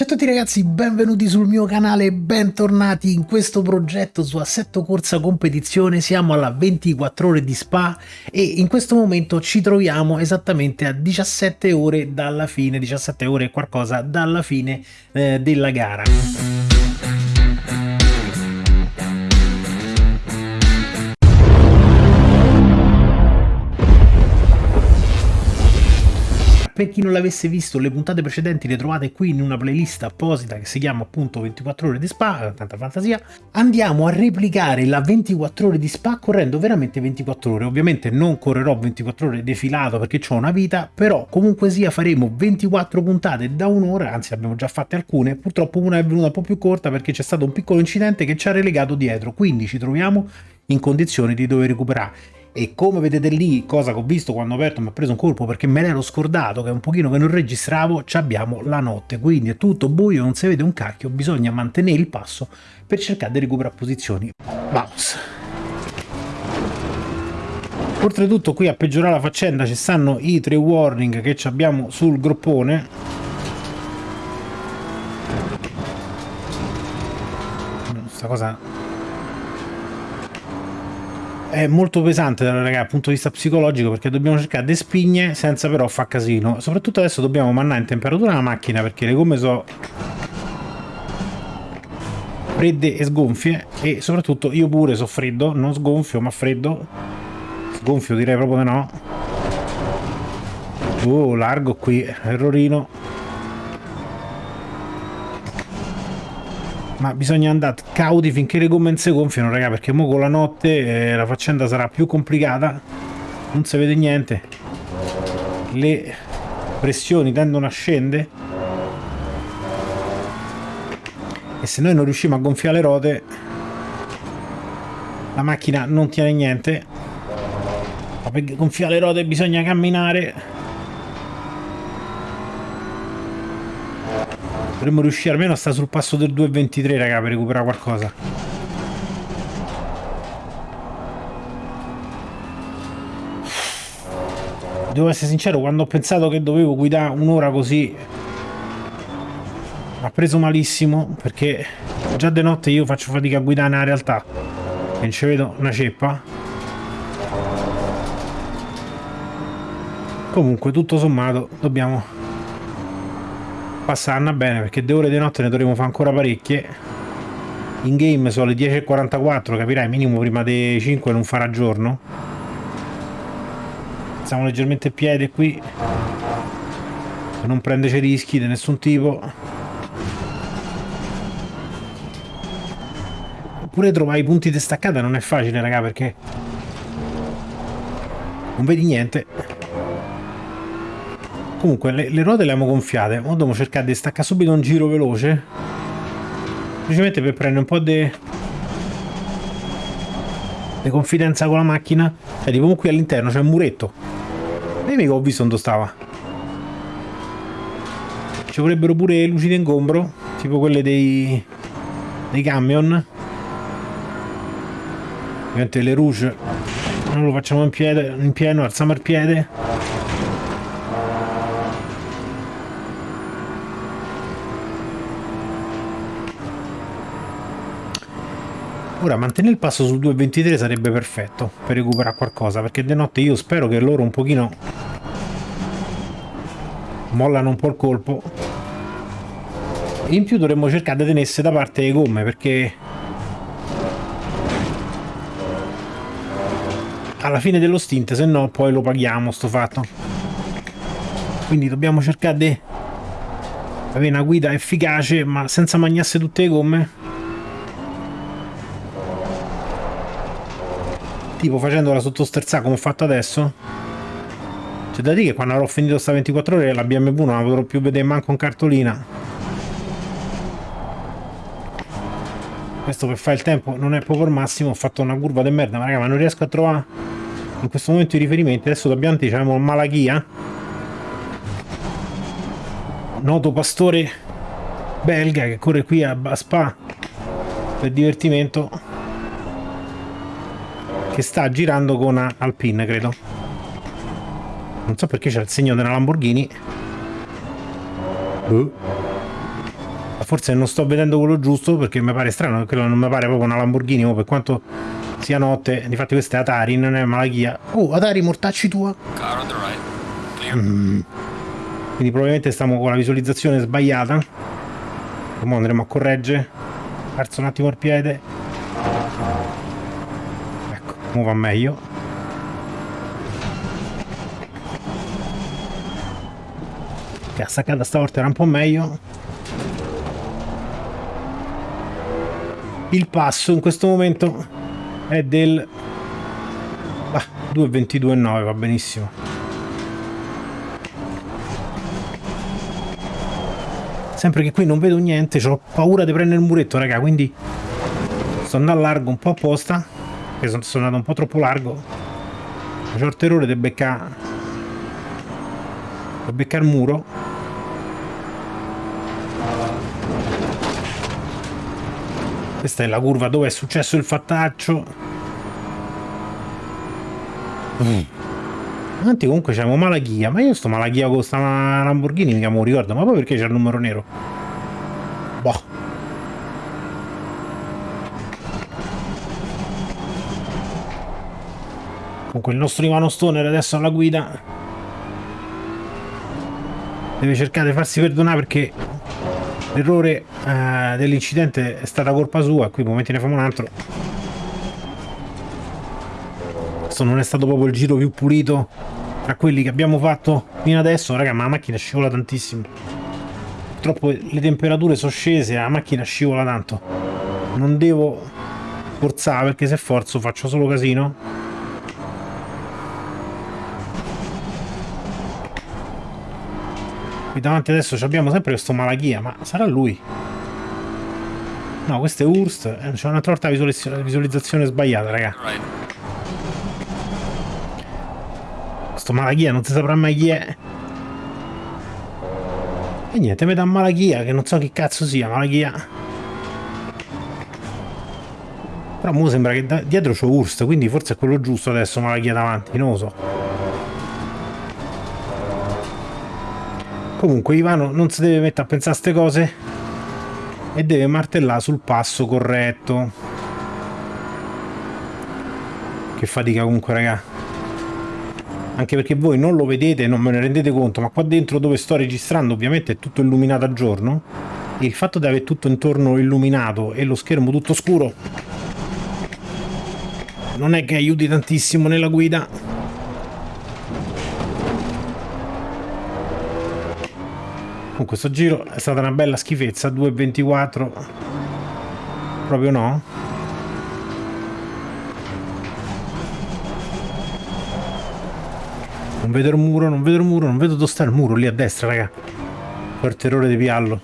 Ciao a tutti ragazzi, benvenuti sul mio canale e bentornati in questo progetto su Assetto Corsa Competizione. Siamo alla 24 ore di Spa e in questo momento ci troviamo esattamente a 17 ore dalla fine, 17 ore e qualcosa dalla fine eh, della gara. Chi non l'avesse visto, le puntate precedenti le trovate qui in una playlist apposita che si chiama appunto 24 ore di spa, tanta fantasia. Andiamo a replicare la 24 ore di spa correndo veramente 24 ore. Ovviamente non correrò 24 ore defilato perché ho una vita, però comunque sia faremo 24 puntate da un'ora, anzi abbiamo già fatte alcune, purtroppo una è venuta un po' più corta perché c'è stato un piccolo incidente che ci ha relegato dietro, quindi ci troviamo in condizioni di dover recuperare e come vedete lì, cosa che ho visto quando ho aperto mi ha preso un colpo perché me l'ero scordato che è un pochino che non registravo, ci abbiamo la notte, quindi è tutto buio, non si vede un cacchio, bisogna mantenere il passo per cercare di recuperare posizioni. Bounce. Oltretutto qui a peggiorare la faccenda ci stanno i tre warning che abbiamo sul groppone. Questa cosa è molto pesante raga, dal punto di vista psicologico perché dobbiamo cercare di spigne senza però fa casino. Soprattutto adesso dobbiamo mannare in temperatura la macchina perché le gomme sono fredde e sgonfie e soprattutto io pure so freddo non sgonfio ma freddo. Sgonfio direi proprio di no. Oh largo qui errorino ma bisogna andare cauti finché le gomme non si gonfiano raga perché mo con la notte eh, la faccenda sarà più complicata. Non si vede niente. Le pressioni tendono a scendere. E se noi non riusciamo a gonfiare le ruote la macchina non tiene niente. Ma per gonfiare le ruote bisogna camminare Dovremmo riuscire almeno a stare sul passo del 2.23, raga, per recuperare qualcosa. Devo essere sincero, quando ho pensato che dovevo guidare un'ora così ha preso malissimo perché già di notte io faccio fatica a guidare nella realtà e non ci vedo una ceppa comunque tutto sommato dobbiamo passarne bene perché due ore di notte ne dovremo fare ancora parecchie. In game sono le 10.44 capirai minimo prima dei 5 non farà giorno. Siamo leggermente a piede qui. Non prenderci rischi di nessun tipo. Oppure trovare i punti di staccata non è facile raga perché non vedi niente Comunque le, le ruote le abbiamo gonfiate, ora dobbiamo cercare di staccare subito un giro veloce. Semplicemente per prendere un po' di... di confidenza con la macchina. Cioè, tipo qui all'interno c'è un muretto. E mica ho visto dove stava. Ci vorrebbero pure luci d'ingombro, tipo quelle dei... dei camion. Ovviamente le rouge non lo facciamo in piede, in pieno, alziamo il piede. Ora mantenere il passo sul 2.23 sarebbe perfetto per recuperare qualcosa, perché di notte io spero che loro un pochino mollano un po' il colpo. In più dovremmo cercare di tenersi da parte le gomme, perché alla fine dello stint, se no poi lo paghiamo sto fatto. Quindi dobbiamo cercare di avere una guida efficace, ma senza mangiarsi tutte le gomme tipo facendola sottosterzare come ho fatto adesso. C'è da dire che quando avrò finito sta 24 ore la BMW non la potrò più vedere manco in cartolina. Questo per fare il tempo non è proprio il massimo ho fatto una curva di merda ma raga ma non riesco a trovare in questo momento i riferimenti. Adesso da Bianti abbiamo Malachia noto pastore belga che corre qui a Spa per divertimento che sta girando con una Alpine, credo. Non so perché c'è il segno della Lamborghini. Uh. forse non sto vedendo quello giusto perché mi pare strano, quello non mi pare proprio una Lamborghini, oh, per quanto sia notte, difatti questa è Atari, non è Malachia. Oh, Atari, mortacci tua. Mm. Quindi probabilmente stiamo con la visualizzazione sbagliata. Ora andremo a correggere. Perso un attimo il piede. Ora va meglio. La staccata stavolta era un po' meglio. Il passo in questo momento è del bah, 2.22.9 va benissimo sempre che qui non vedo niente ho paura di prendere il muretto raga quindi sto andando a largo un po' apposta che sono, sono andato un po' troppo largo ho il terrore di beccare di beccare il muro Questa è la curva dove è successo il fattaccio. Mm. Avanti comunque c'è un Malachia, ma io sto Malachia con sta Lamborghini mica mi ricordo, ma poi perché c'è il numero nero? Boh. Comunque il nostro Ivano Stoner adesso alla guida deve cercare di farsi perdonare perché l'errore eh, dell'incidente è stata colpa sua. Qui momenti ne famo un altro. Questo non è stato proprio il giro più pulito tra quelli che abbiamo fatto fino adesso. Raga ma la macchina scivola tantissimo. Purtroppo le temperature sono scese la macchina scivola tanto. Non devo forzare perché se forzo faccio solo casino Qui davanti adesso abbiamo sempre questo Malachia, ma sarà lui? No, questo è Urst. Eh, c'è un'altra volta visualizzazione sbagliata, raga. Questo Malachia non si saprà mai chi è. E niente, mi dà Malachia, che non so che cazzo sia, Malachia. Però mo sembra che dietro c'è Urst, quindi forse è quello giusto adesso Malachia davanti, non lo so. Comunque Ivano non si deve mettere a pensare a queste cose e deve martellare sul passo corretto. Che fatica comunque raga. Anche perché voi non lo vedete, non me ne rendete conto, ma qua dentro dove sto registrando ovviamente è tutto illuminato a giorno e il fatto di avere tutto intorno illuminato e lo schermo tutto scuro non è che aiuti tantissimo nella guida con questo giro è stata una bella schifezza 2.24 proprio no? Non vedo il muro non vedo il muro non vedo dove sta il muro lì a destra raga. Per terrore di piallo.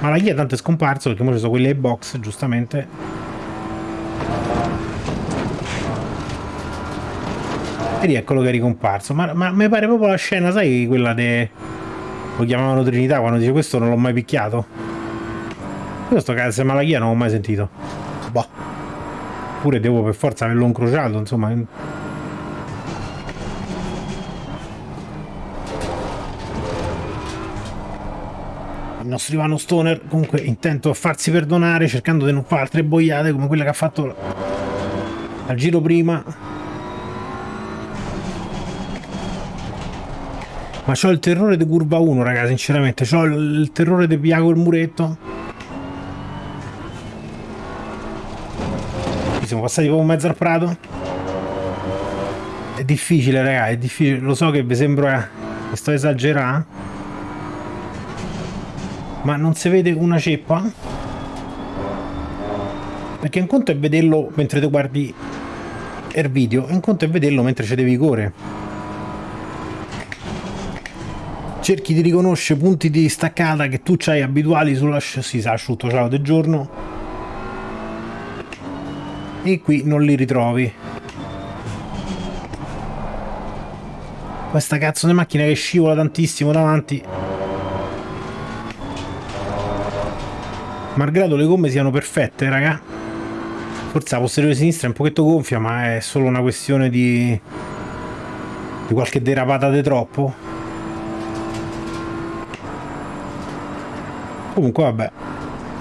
Ma la guia tanto è scomparso perché ora ci sono quelli ai box giustamente E rieccolo che è ricomparso. Ma, ma mi pare proprio la scena, sai, quella de... Lo chiamavano Trinità quando dice questo non l'ho mai picchiato. Questo cazzo malachia non l'ho mai sentito. Boh. Pure devo per forza averlo incrociato, insomma. Il nostro Ivano Stoner comunque intento a farsi perdonare cercando di non fare altre boiate come quella che ha fatto al giro prima Ma c'ho il terrore di curva 1, raga, sinceramente. C'ho il terrore di piago il muretto. Qui siamo passati proprio in mezzo al prato. È difficile, raga, è difficile. Lo so che vi sembra che sto esagerando. Ma non si vede una ceppa? Perché un conto è vederlo mentre tu guardi il video, un conto è vederlo mentre c'è devi correre. Cerchi di riconoscere punti di staccata che tu hai abituali sulla si sa asciutto ciao del giorno. E qui non li ritrovi. Questa cazzo di macchina che scivola tantissimo davanti. Malgrado le gomme siano perfette raga. Forse la posteriore sinistra è un pochetto gonfia ma è solo una questione di di qualche derapata di troppo comunque vabbè.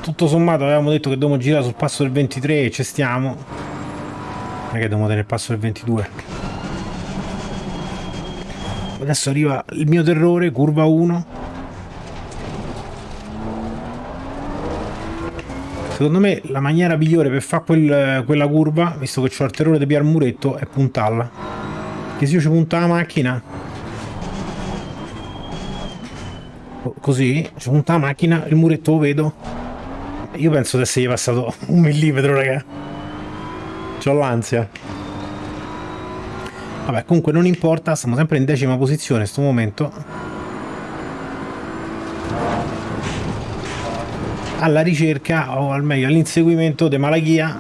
Tutto sommato avevamo detto che dobbiamo girare sul passo del 23 e ci stiamo. Non è che dobbiamo tenere il passo del 22 adesso arriva il mio terrore curva 1 secondo me la maniera migliore per fare quel, quella curva visto che ho il terrore di piar muretto è puntarla che se io ci punta la macchina così ci punta la macchina il muretto lo vedo. Io penso di essergli passato un millimetro raga. C'ho l'ansia. Vabbè comunque non importa stiamo sempre in decima posizione in questo momento. Alla ricerca o al meglio all'inseguimento di Malachia.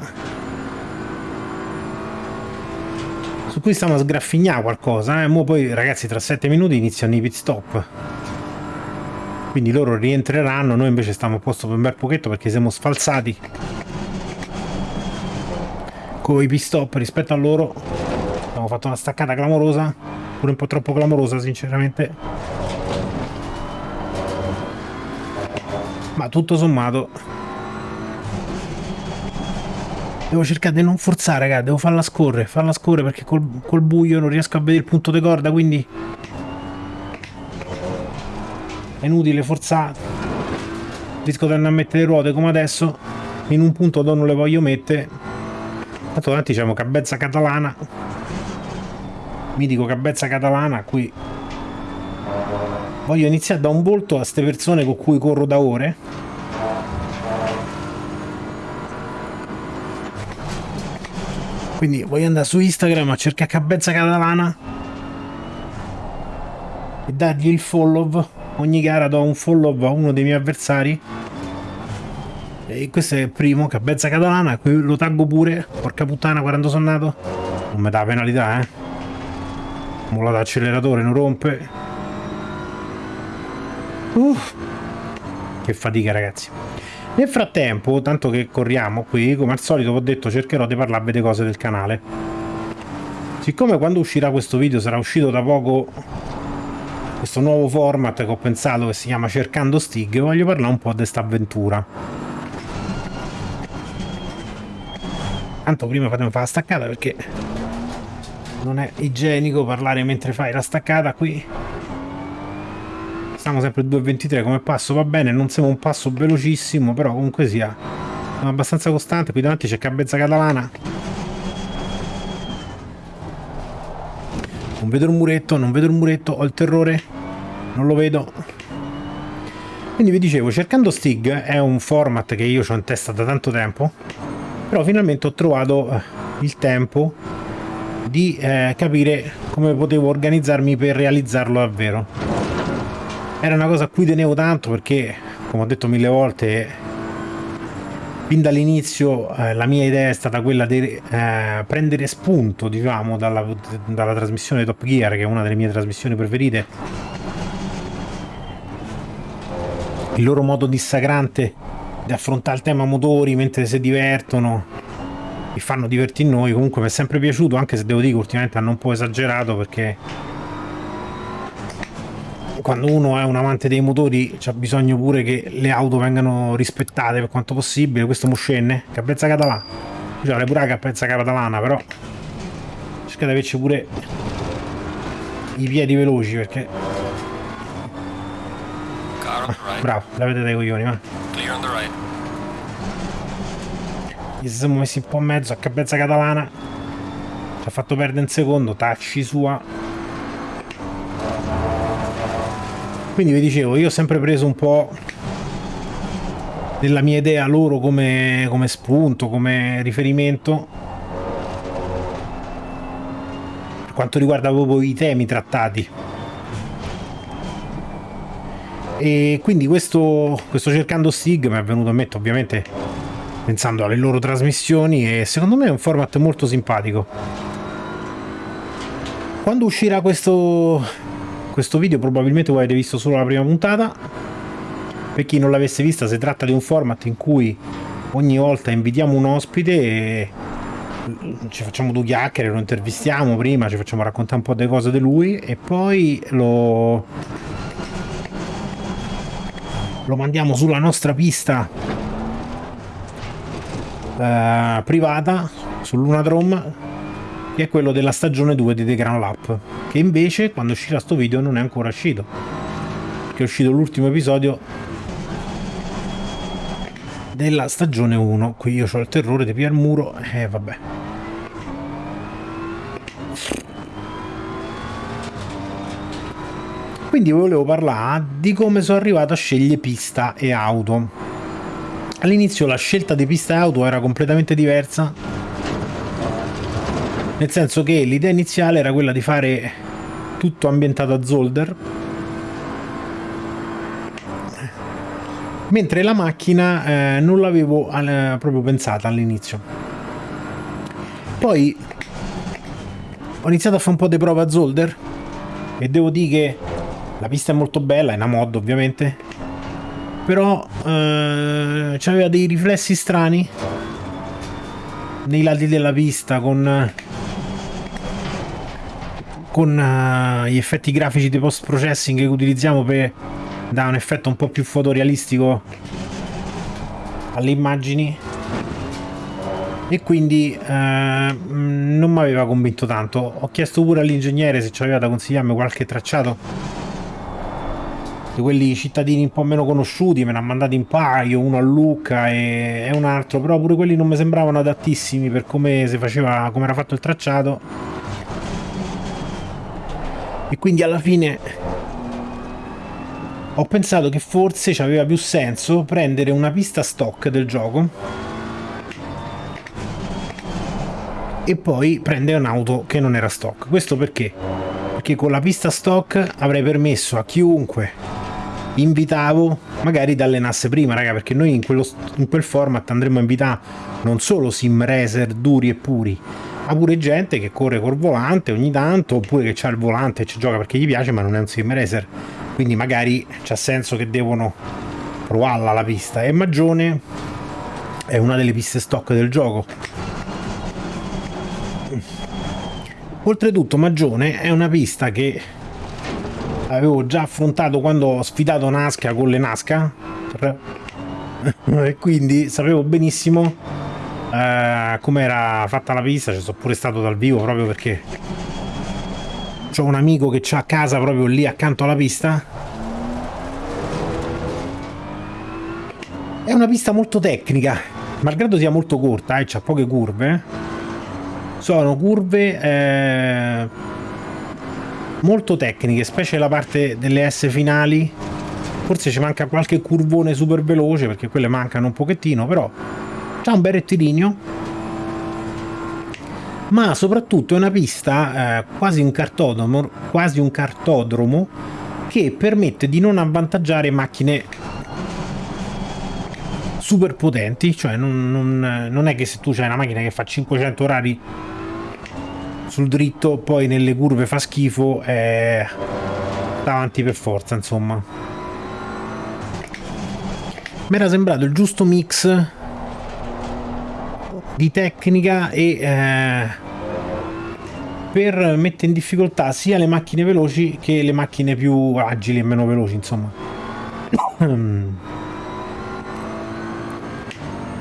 Su cui stiamo a sgraffignare qualcosa eh? Mo poi ragazzi tra 7 minuti iniziano i pit stop quindi loro rientreranno noi invece stiamo a posto per un bel pochetto perché siamo sfalsati con i pit stop rispetto a loro. Abbiamo fatto una staccata clamorosa pure un po' troppo clamorosa sinceramente. Ma tutto sommato devo cercare di non forzare raga devo farla scorrere farla scorrere perché col, col buio non riesco a vedere il punto di corda quindi è inutile forzare rischio di andare a mettere le ruote come adesso. In un punto dove non le voglio mettere. Tanto davanti c'è cabezza catalana. Mitico cabezza catalana qui. Voglio iniziare da un volto a queste persone con cui corro da ore. Quindi voglio andare su Instagram a cercare cabezza catalana e dargli il follow ogni gara do un follow a uno dei miei avversari. E questo è il primo, Cabezza Catalana, qui lo taggo pure, porca puttana quando sono nato, non mi dà penalità eh, molla d'acceleratore, non rompe, uff, che fatica ragazzi. Nel frattempo, tanto che corriamo qui, come al solito ho detto cercherò di parlarvi delle cose del canale. Siccome quando uscirà questo video sarà uscito da poco questo nuovo format che ho pensato che si chiama Cercando Stig, voglio parlare un po' di questa avventura. Tanto prima fatemi fare la staccata perché non è igienico parlare mentre fai la staccata qui. Stiamo sempre 2.23 come passo, va bene, non siamo un passo velocissimo, però comunque sia abbastanza costante. Qui davanti c'è Cabezza Catalana. Non vedo il muretto, non vedo il muretto, ho il terrore non lo vedo. Quindi vi dicevo cercando Stig è un format che io ho in testa da tanto tempo però finalmente ho trovato eh, il tempo di eh, capire come potevo organizzarmi per realizzarlo davvero. Era una cosa a cui tenevo tanto perché come ho detto mille volte fin dall'inizio eh, la mia idea è stata quella di eh, prendere spunto diciamo dalla, dalla trasmissione Top Gear che è una delle mie trasmissioni preferite. Il loro modo dissacrante di affrontare il tema motori mentre si divertono e fanno divertire noi. Comunque mi è sempre piaciuto anche se devo dire che ultimamente hanno un po' esagerato perché quando uno è un amante dei motori c'ha bisogno pure che le auto vengano rispettate per quanto possibile questo muscenne cappezza catalana cioè pure la cappezza catalana però cercate di averci pure i piedi veloci perché Bravo, l'avete dai coglioni, va. Gli siamo messi un po' in mezzo a cabezza catalana. Ci ha fatto perdere un secondo, tacci sua. Quindi vi dicevo, io ho sempre preso un po' della mia idea loro come, come spunto, come riferimento. Per quanto riguarda proprio i temi trattati. E quindi questo, questo cercando Stig mi è venuto a mente ovviamente pensando alle loro trasmissioni e secondo me è un format molto simpatico. Quando uscirà questo, questo video probabilmente voi avete visto solo la prima puntata. Per chi non l'avesse vista si tratta di un format in cui ogni volta invitiamo un ospite e ci facciamo due chiacchiere, lo intervistiamo prima, ci facciamo raccontare un po' delle cose di lui e poi lo lo mandiamo sulla nostra pista eh, privata sull'Unadrome che è quello della stagione 2 di The Grand Lap che invece quando uscirà sto video non è ancora uscito. Che è uscito l'ultimo episodio della stagione 1 qui io ho il terrore di pigliare il muro e eh, vabbè. Quindi volevo parlare di come sono arrivato a scegliere pista e auto. All'inizio la scelta di pista e auto era completamente diversa nel senso che l'idea iniziale era quella di fare tutto ambientato a Zolder. Mentre la macchina eh, non l'avevo eh, proprio pensata all'inizio. Poi ho iniziato a fare un po' di prova a Zolder e devo dire che la pista è molto bella, è una mod ovviamente, però eh, aveva dei riflessi strani nei lati della pista con con uh, gli effetti grafici di post processing che utilizziamo per dare un effetto un po' più fotorealistico alle immagini e quindi uh, non mi aveva convinto tanto ho chiesto pure all'ingegnere se ci aveva da consigliarmi qualche tracciato di quelli cittadini un po' meno conosciuti, me ne ha mandati un paio, uno a Lucca e, e un altro, però pure quelli non mi sembravano adattissimi per come si faceva, come era fatto il tracciato. E quindi alla fine ho pensato che forse ci aveva più senso prendere una pista stock del gioco e poi prendere un'auto che non era stock. Questo perché? Perché con la pista stock avrei permesso a chiunque invitavo magari dalle nasse prima, raga, perché noi in, quello, in quel format andremo a invitare non solo sim racer duri e puri, ma pure gente che corre col volante ogni tanto, oppure che ha il volante e ci gioca perché gli piace, ma non è un sim racer. Quindi magari c'ha senso che devono provarla la pista. E Magione è una delle piste stock del gioco. Oltretutto Magione è una pista che avevo già affrontato quando ho sfidato Nasca con le Nasca e quindi sapevo benissimo eh, come era fatta la pista ci sono pure stato dal vivo proprio perché ho un amico che c'ha casa proprio lì accanto alla pista. È una pista molto tecnica malgrado sia molto corta e eh, c'ha poche curve. Sono curve eh, molto tecniche, specie la parte delle S finali. Forse ci manca qualche curvone super veloce perché quelle mancano un pochettino, però c'ha un bel rettilineo. Ma soprattutto è una pista eh, quasi un quasi un cartodromo che permette di non avvantaggiare macchine super potenti, cioè non, non, non è che se tu hai una macchina che fa 500 orari sul dritto poi nelle curve fa schifo e davanti per forza insomma mi era sembrato il giusto mix di tecnica e eh, per mettere in difficoltà sia le macchine veloci che le macchine più agili e meno veloci insomma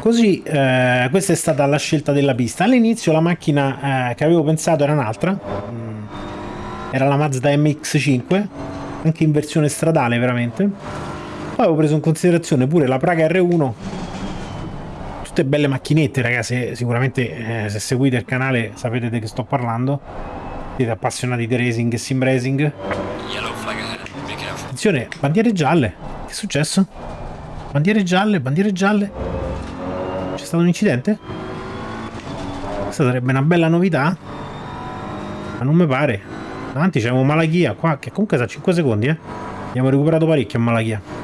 Così eh, questa è stata la scelta della pista. All'inizio la macchina eh, che avevo pensato era un'altra, mm, era la Mazda MX5, anche in versione stradale veramente. Poi avevo preso in considerazione pure la Praga R1, tutte belle macchinette ragazzi, sicuramente eh, se seguite il canale sapete di che sto parlando, siete appassionati di racing e sim racing. Attenzione, bandiere gialle, che è successo? Bandiere gialle, bandiere gialle. C'è stato un incidente? Questa sarebbe una bella novità. Ma non mi pare. Davanti c'è un Malachia qua, che comunque sa 5 secondi, eh. Abbiamo recuperato parecchio a Malachia.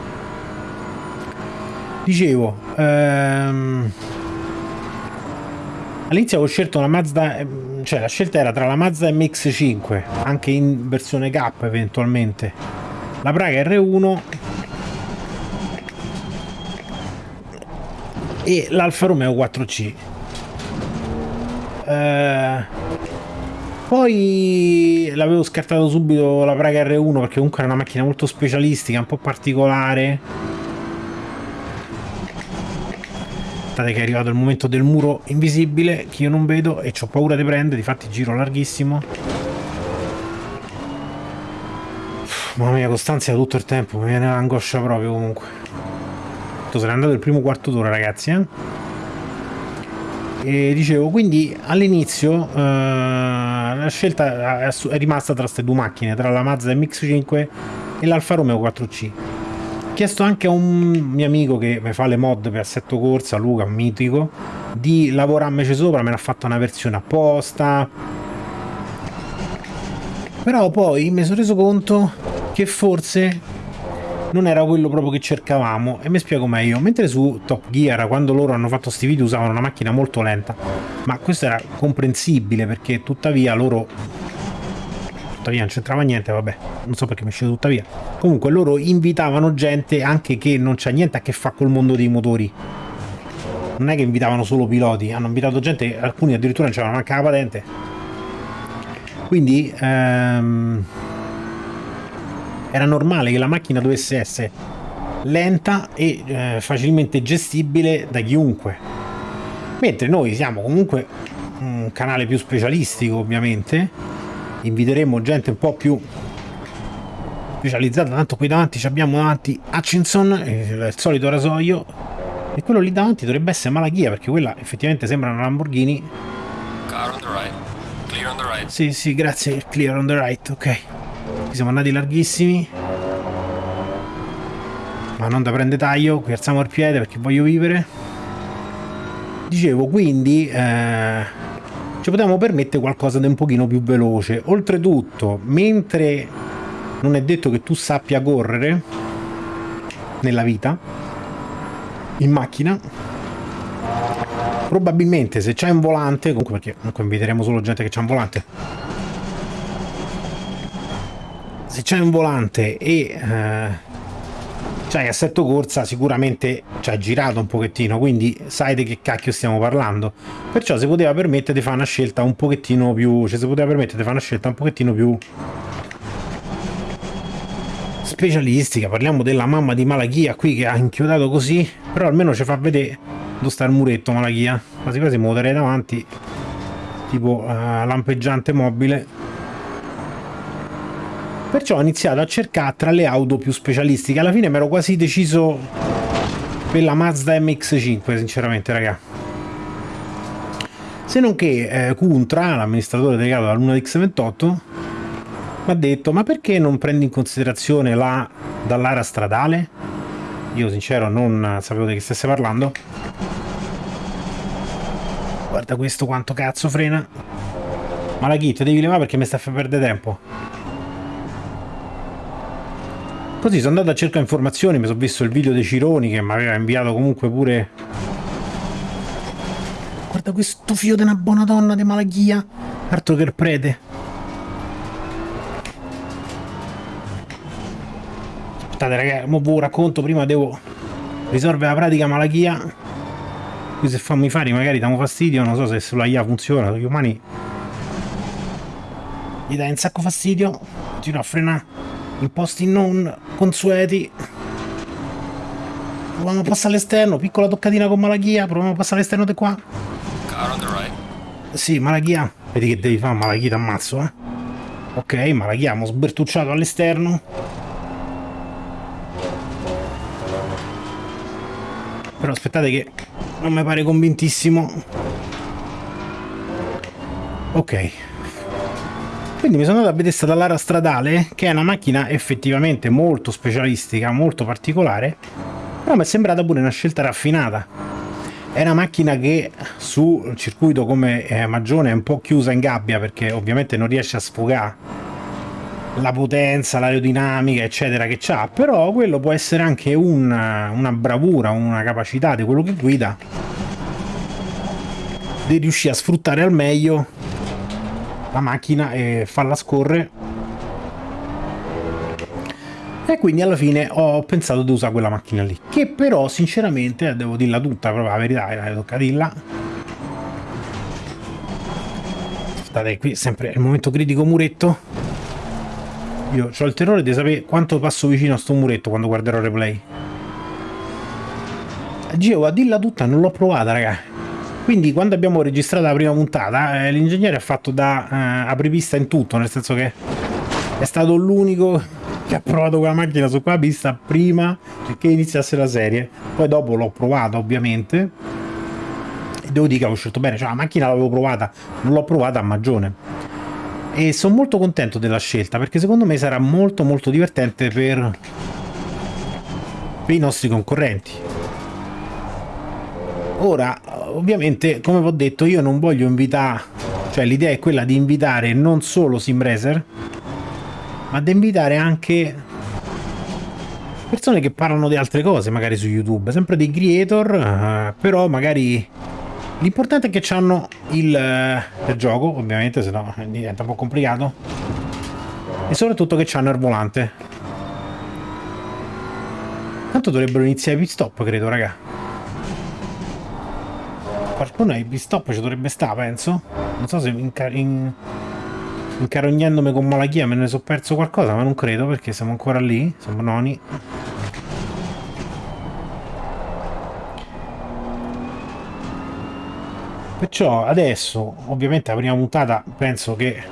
Dicevo, ehm... all'inizio avevo scelto una Mazda, ehm, cioè la scelta era tra la Mazda MX5, anche in versione K eventualmente, la Praga R1 e l'Alfa Romeo 4C. Eh, poi l'avevo scartato subito la Praga R1 perché comunque era una macchina molto specialistica, un po' particolare Aspettate che è arrivato il momento del muro invisibile che io non vedo e ho paura di prendere, difatti giro larghissimo. Mamma mia, Costanzia tutto il tempo, mi viene l'angoscia proprio comunque. Se n'è andato il primo quarto d'ora ragazzi, eh? E dicevo, quindi all'inizio eh, la scelta è rimasta tra queste due macchine, tra la Mazda MX-5 e l'Alfa Romeo 4C. Ho chiesto anche a un mio amico che mi fa le mod per assetto corsa, Luca, un mitico, di lavorarmici sopra, me l'ha fatta una versione apposta. Però poi mi sono reso conto che forse non era quello proprio che cercavamo e mi spiego meglio mentre su Top Gear quando loro hanno fatto questi video usavano una macchina molto lenta ma questo era comprensibile perché tuttavia loro tuttavia non c'entrava niente vabbè non so perché mi è uscito tuttavia comunque loro invitavano gente anche che non c'ha niente a che fare col mondo dei motori. Non è che invitavano solo piloti hanno invitato gente alcuni addirittura non c'erano neanche la patente. Quindi ehm, era normale che la macchina dovesse essere lenta e eh, facilmente gestibile da chiunque. Mentre noi siamo comunque un canale più specialistico ovviamente, inviteremo gente un po' più specializzata, tanto qui davanti abbiamo davanti Hutchinson, il solito rasoio, e quello lì davanti dovrebbe essere Malachia perché quella effettivamente sembra una Lamborghini. Car on the right. Clear on the right. Sì, sì, grazie, clear on the right, ok. Qui siamo andati larghissimi. Ma non da prende taglio, qui alziamo il piede perché voglio vivere. Dicevo, quindi eh, ci potevamo permettere qualcosa di un pochino più veloce. Oltretutto, mentre non è detto che tu sappia correre nella vita, in macchina, probabilmente se c'è un volante, comunque perché comunque inviteremo solo gente che c'ha un volante, se c'è un volante e eh, c'hai assetto corsa sicuramente ci hai girato un pochettino quindi sai di che cacchio stiamo parlando. Perciò si poteva permettere di fare una scelta un pochettino più cioè si poteva permettere di fare una scelta un pochettino più specialistica. Parliamo della mamma di Malachia qui che ha inchiodato così però almeno ci fa vedere dove sta il muretto Malachia quasi quasi muoverei davanti tipo uh, lampeggiante mobile Perciò ho iniziato a cercare tra le auto più specialistiche. Alla fine mi ero quasi deciso per la Mazda MX5, sinceramente, raga. Se non che eh, Kuntra, l'amministratore delegato della Luna X28, mi ha detto ma perché non prendi in considerazione la dall'area stradale? Io sincero non sapevo di che stesse parlando. Guarda questo quanto cazzo frena. Ma la kit devi levare perché mi sta a far perdere tempo. Così sono andato a cercare informazioni, mi sono visto il video dei Cironi che mi aveva inviato comunque pure... Guarda questo figlio di una buona donna di Malachia, altro che il prete. Aspettate ragazzi, mo vi racconto, prima devo risolvere la pratica Malachia. Qui se fammi fare magari diamo fastidio, non so se sulla IA funziona, gli umani gli dai un sacco fastidio, continua a frenare in posti non consueti. Proviamo a passare all'esterno piccola toccatina con Malachia proviamo a passare all'esterno di qua. Sì Malachia vedi che devi fare Malachia t'ammazzo eh. Ok Malachia abbiamo sbertucciato all'esterno. Però aspettate che non mi pare convintissimo. Ok quindi mi sono andato a vedere stata l'ara stradale che è una macchina effettivamente molto specialistica molto particolare però mi è sembrata pure una scelta raffinata. È una macchina che sul circuito come eh, Magione è un po' chiusa in gabbia perché ovviamente non riesce a sfogare la potenza, l'aerodinamica eccetera che c'ha però quello può essere anche una, una bravura, una capacità di quello che guida di riuscire a sfruttare al meglio la macchina e farla scorrere. E quindi alla fine ho pensato di usare quella macchina lì che però sinceramente devo dirla tutta proprio la verità la tocca dirla. State qui sempre il momento critico muretto. Io ho il terrore di sapere quanto passo vicino a sto muretto quando guarderò replay. Gio, a dirla tutta non l'ho provata, raga. Quindi quando abbiamo registrato la prima puntata, eh, l'ingegnere ha fatto da eh, apripista in tutto, nel senso che è stato l'unico che ha provato quella macchina su quella pista prima che iniziasse la serie. Poi dopo l'ho provata, ovviamente. E devo dire che avevo scelto bene, cioè la macchina l'avevo provata, non l'ho provata a magione. E sono molto contento della scelta perché secondo me sarà molto molto divertente per, per i nostri concorrenti. Ora, ovviamente, come vi ho detto, io non voglio invitare, cioè l'idea è quella di invitare non solo SimRacer, ma di invitare anche persone che parlano di altre cose, magari su YouTube, sempre dei creator, uh, però magari l'importante è che hanno il, uh, il, gioco, ovviamente, se no diventa un po' complicato, e soprattutto che hanno il volante. Tanto dovrebbero iniziare i pit stop, credo, raga. Qualcuno ai pit stop ci dovrebbe stare, penso. Non so se in, in incarognandomi con malachia me ne so perso qualcosa, ma non credo perché siamo ancora lì, siamo noni. Perciò adesso, ovviamente la prima puntata penso che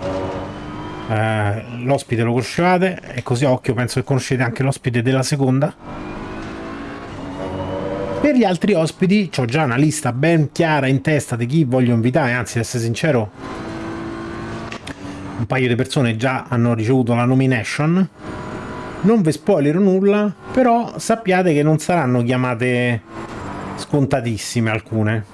eh, l'ospite lo conoscevate e così a occhio penso che conoscete anche l'ospite della seconda. Per gli altri ospiti ho già una lista ben chiara in testa di chi voglio invitare, anzi ad essere sincero un paio di persone già hanno ricevuto la nomination. Non vi spoilerò nulla, però sappiate che non saranno chiamate scontatissime alcune.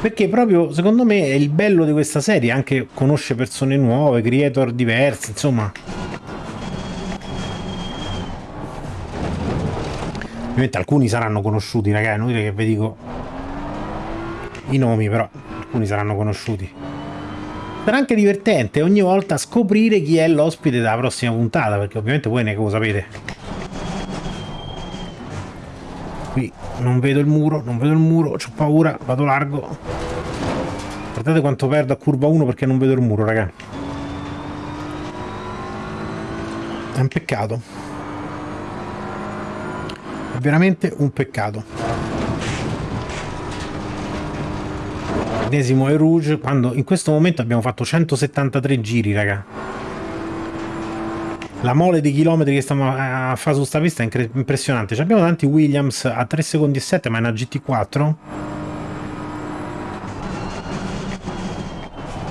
Perché proprio, secondo me, è il bello di questa serie, anche conosce persone nuove, creator diversi, insomma. Ovviamente alcuni saranno conosciuti, ragazzi, non dire che vi dico i nomi, però alcuni saranno conosciuti. Sarà anche divertente ogni volta scoprire chi è l'ospite della prossima puntata, perché ovviamente voi ne lo sapete. Qui non vedo il muro, non vedo il muro, ho paura, vado largo. Guardate quanto perdo a curva 1 perché non vedo il muro, raga. È un peccato. È veramente un peccato. Ennesimo e Rouge, quando in questo momento abbiamo fatto 173 giri, raga. La mole di chilometri che stiamo a fare su sta pista è impressionante. Ci abbiamo tanti Williams a 3 secondi e 7, ma è una GT4.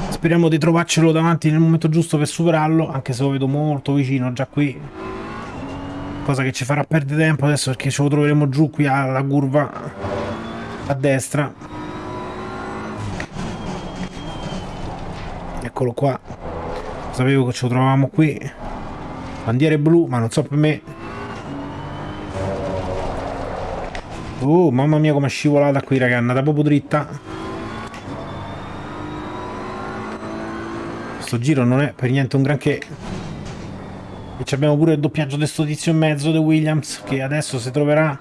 Speriamo di trovarcelo davanti nel momento giusto per superarlo, anche se lo vedo molto vicino già qui. Cosa che ci farà perdere tempo adesso perché ce lo troveremo giù qui alla curva a destra. eccolo qua. Sapevo che ci trovavamo qui. Bandiere blu ma non so per me. Oh mamma mia come è scivolata qui raga. È andata proprio dritta. Questo giro non è per niente un granché e abbiamo pure il doppiaggio di sto tizio in mezzo di Williams che adesso si troverà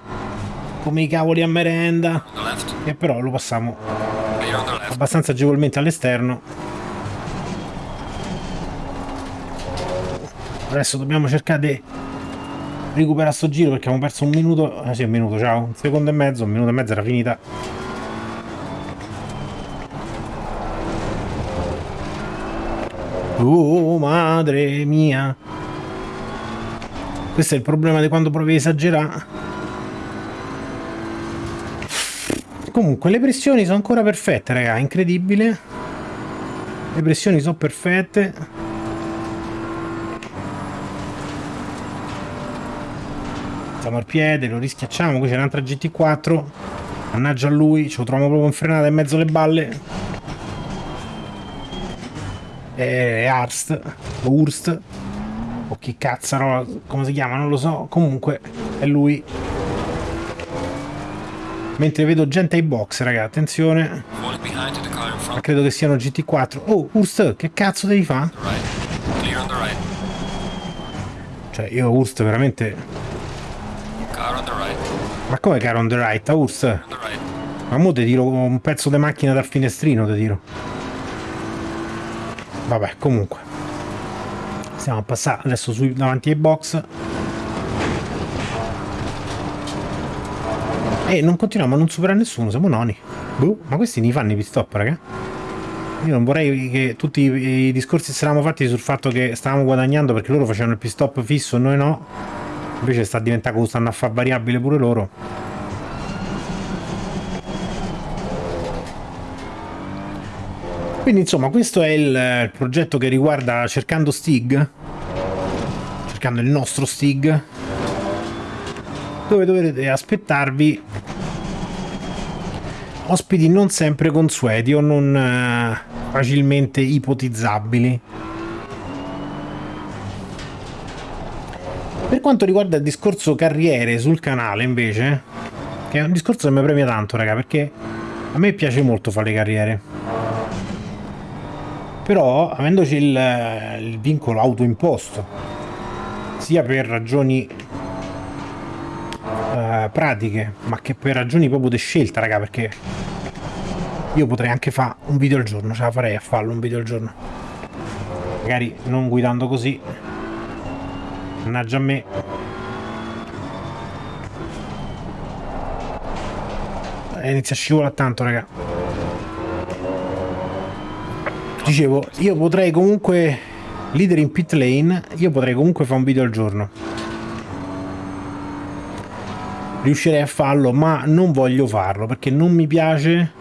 come i cavoli a merenda e però lo passiamo abbastanza agevolmente all'esterno Adesso dobbiamo cercare di recuperare sto giro perché abbiamo perso un minuto. Ah sì, un minuto, ciao. Un secondo e mezzo, un minuto e mezzo era finita. Oh, madre mia. Questo è il problema di quando provi a esagerare. Comunque, le pressioni sono ancora perfette, raga. Incredibile. Le pressioni sono perfette. Stiamo al piede, lo rischiacciamo, qui c'è un'altra GT4. Mannaggia a lui, ce lo troviamo proprio in frenata in mezzo alle balle. È Arst, o Urst, o chi cazzaro, come si chiama, non lo so. Comunque, è lui. Mentre vedo gente ai box, raga, attenzione. Ma credo che siano GT4. Oh, Urst, che cazzo devi fare? Cioè, io Urst veramente ma come era on the right? A Urs? Right. Ma mo ti tiro un pezzo di macchina dal finestrino, ti tiro. Vabbè, comunque. Stiamo a passare adesso sui, davanti ai box. E non continuiamo a non superare nessuno, siamo noni. Boh, ma questi ne fanno i pit stop, raga? Io non vorrei che tutti i, discorsi si eravamo fatti sul fatto che stavamo guadagnando perché loro facevano il pit stop fisso noi no. Invece sta diventando stanno a fare variabile pure loro. Quindi insomma questo è il, il progetto che riguarda cercando Stig, cercando il nostro Stig, dove dovrete aspettarvi ospiti non sempre consueti o non uh, facilmente ipotizzabili. Per quanto riguarda il discorso carriere sul canale invece, che è un discorso che mi premia tanto raga, perché a me piace molto fare le carriere. Però, avendoci il, il vincolo autoimposto, sia per ragioni uh, pratiche, ma che per ragioni proprio di scelta, raga, perché io potrei anche fare un video al giorno, ce la farei a farlo un video al giorno. Magari non guidando così. Mannaggia a me. Eh, inizia a scivolare tanto, raga. Dicevo, io potrei comunque, leader in pit lane, io potrei comunque fare un video al giorno. Riuscirei a farlo ma non voglio farlo perché non mi piace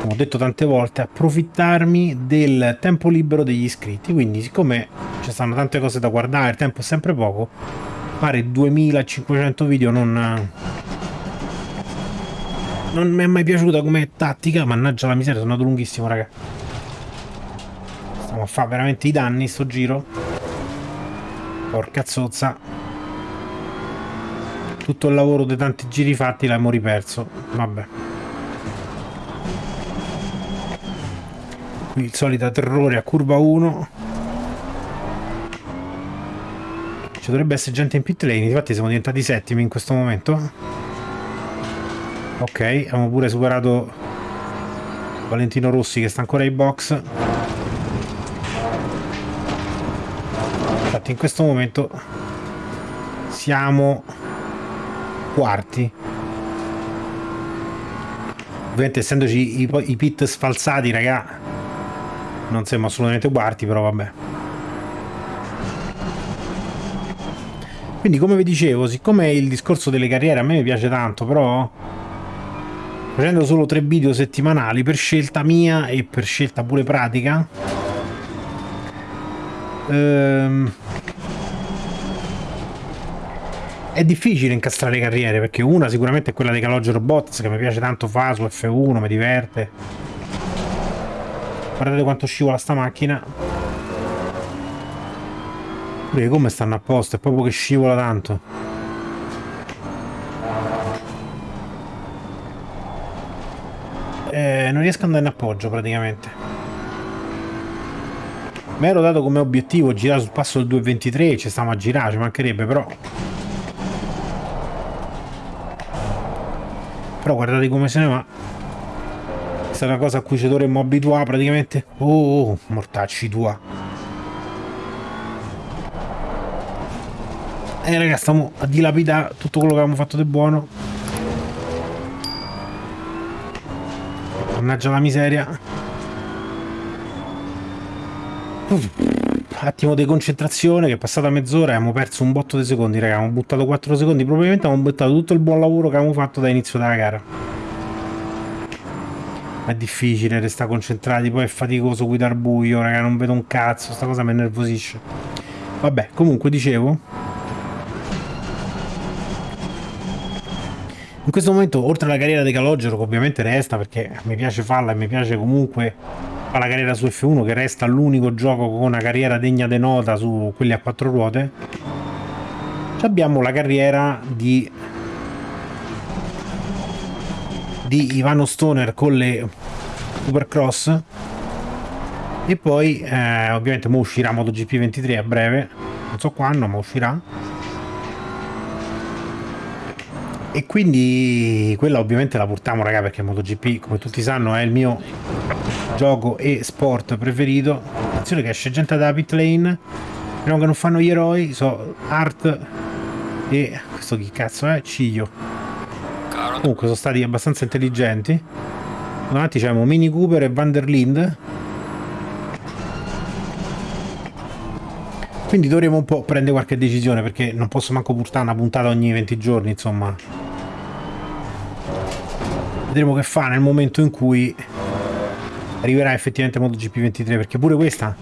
come ho detto tante volte approfittarmi del tempo libero degli iscritti. Quindi siccome ci stanno tante cose da guardare il tempo è sempre poco fare 2500 video non non mi è mai piaciuta come tattica mannaggia la miseria sono andato lunghissimo raga. Stiamo a fare veramente i danni sto giro. Porca zozza. Tutto il lavoro di tanti giri fatti l'abbiamo riperso. Vabbè. Qui il solito terrore a curva 1 ci dovrebbe essere gente in pit lane infatti siamo diventati settimi in questo momento ok abbiamo pure superato Valentino Rossi che sta ancora in box. Infatti in questo momento siamo quarti. Ovviamente essendoci i, pit sfalsati raga non siamo assolutamente quarti però vabbè. Quindi come vi dicevo siccome il discorso delle carriere a me piace tanto però facendo solo tre video settimanali per scelta mia e per scelta pure pratica ehm, è difficile incastrare carriere perché una sicuramente è quella dei Calogero Bots che mi piace tanto fa su F1, mi diverte. Guardate quanto scivola sta macchina. Pure come stanno a posto, è proprio che scivola tanto. Eh, non riesco ad andare in appoggio praticamente. Mi ero dato come obiettivo girare sul passo del 2.23 ci stiamo a girare, ci mancherebbe però. Però guardate come se ne va. Questa è una cosa a cui ci dovremmo abituare praticamente. Oh, oh mortacci tua. Eh raga stiamo a dilapidare tutto quello che avevamo fatto di buono mannaggia la miseria. Attimo di concentrazione che è passata mezz'ora e abbiamo perso un botto di secondi raga. Abbiamo buttato 4 secondi. Probabilmente abbiamo buttato tutto il buon lavoro che abbiamo fatto da inizio della gara. È difficile restare concentrati poi è faticoso guidare buio raga. Non vedo un cazzo. Sta cosa mi nervosisce. Vabbè comunque dicevo in questo momento oltre alla carriera di Calogero che ovviamente resta perché mi piace farla e mi piace comunque fa la carriera su F1 che resta l'unico gioco con una carriera degna di nota su quelli a quattro ruote abbiamo la carriera di di Ivano Stoner con le Supercross. E poi eh, ovviamente mo uscirà MotoGP 23 a breve. Non so quando ma uscirà e quindi quella ovviamente la portiamo raga perché MotoGP come tutti sanno è il mio gioco e sport preferito attenzione che esce gente da pit lane però che non fanno gli eroi so Art e questo chi cazzo è? Ciglio Comunque sono stati abbastanza intelligenti. Davanti c'è Mini Cooper e Van der Linde. Quindi dovremo un po' prendere qualche decisione perché non posso manco portare una puntata ogni 20 giorni, insomma. Vedremo che fa nel momento in cui arriverà effettivamente MotoGP 23 perché pure questa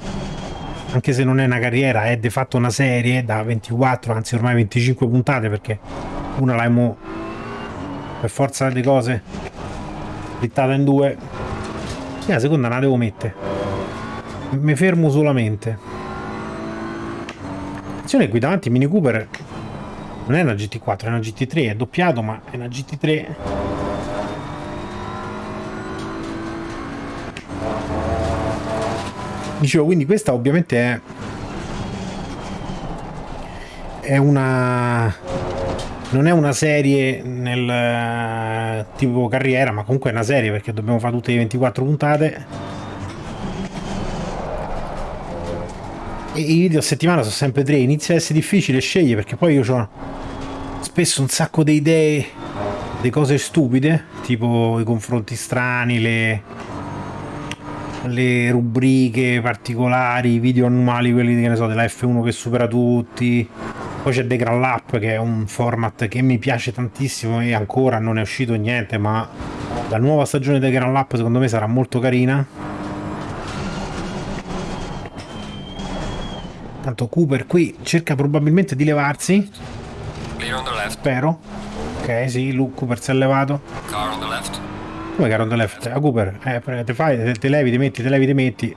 anche se non è una carriera è di fatto una serie da 24 anzi ormai 25 puntate perché una l'abbiamo per forza delle cose splittata in due. Sì, la seconda la devo mettere. Mi fermo solamente Attenzione qui davanti Mini Cooper non è una GT4, è una GT3, è doppiato ma è una GT3. Dicevo, quindi questa ovviamente è è una non è una serie nel tipo carriera ma comunque è una serie perché dobbiamo fare tutte le 24 puntate i video a settimana sono sempre tre, inizia a essere difficile scegliere perché poi io ho spesso un sacco di idee, di cose stupide, tipo i confronti strani, le, le rubriche particolari, i video annuali, quelli che ne so, della F1 che supera tutti. Poi c'è The Grand Lap che è un format che mi piace tantissimo e ancora non è uscito niente, ma la nuova stagione del Grand Lap secondo me sarà molto carina Tanto Cooper qui cerca probabilmente di levarsi. Spero. Ok, sì, Luke Cooper si è levato. Come car on the left? A ah, Cooper, eh, te fai, te, te levi, ti metti, te levi, ti metti.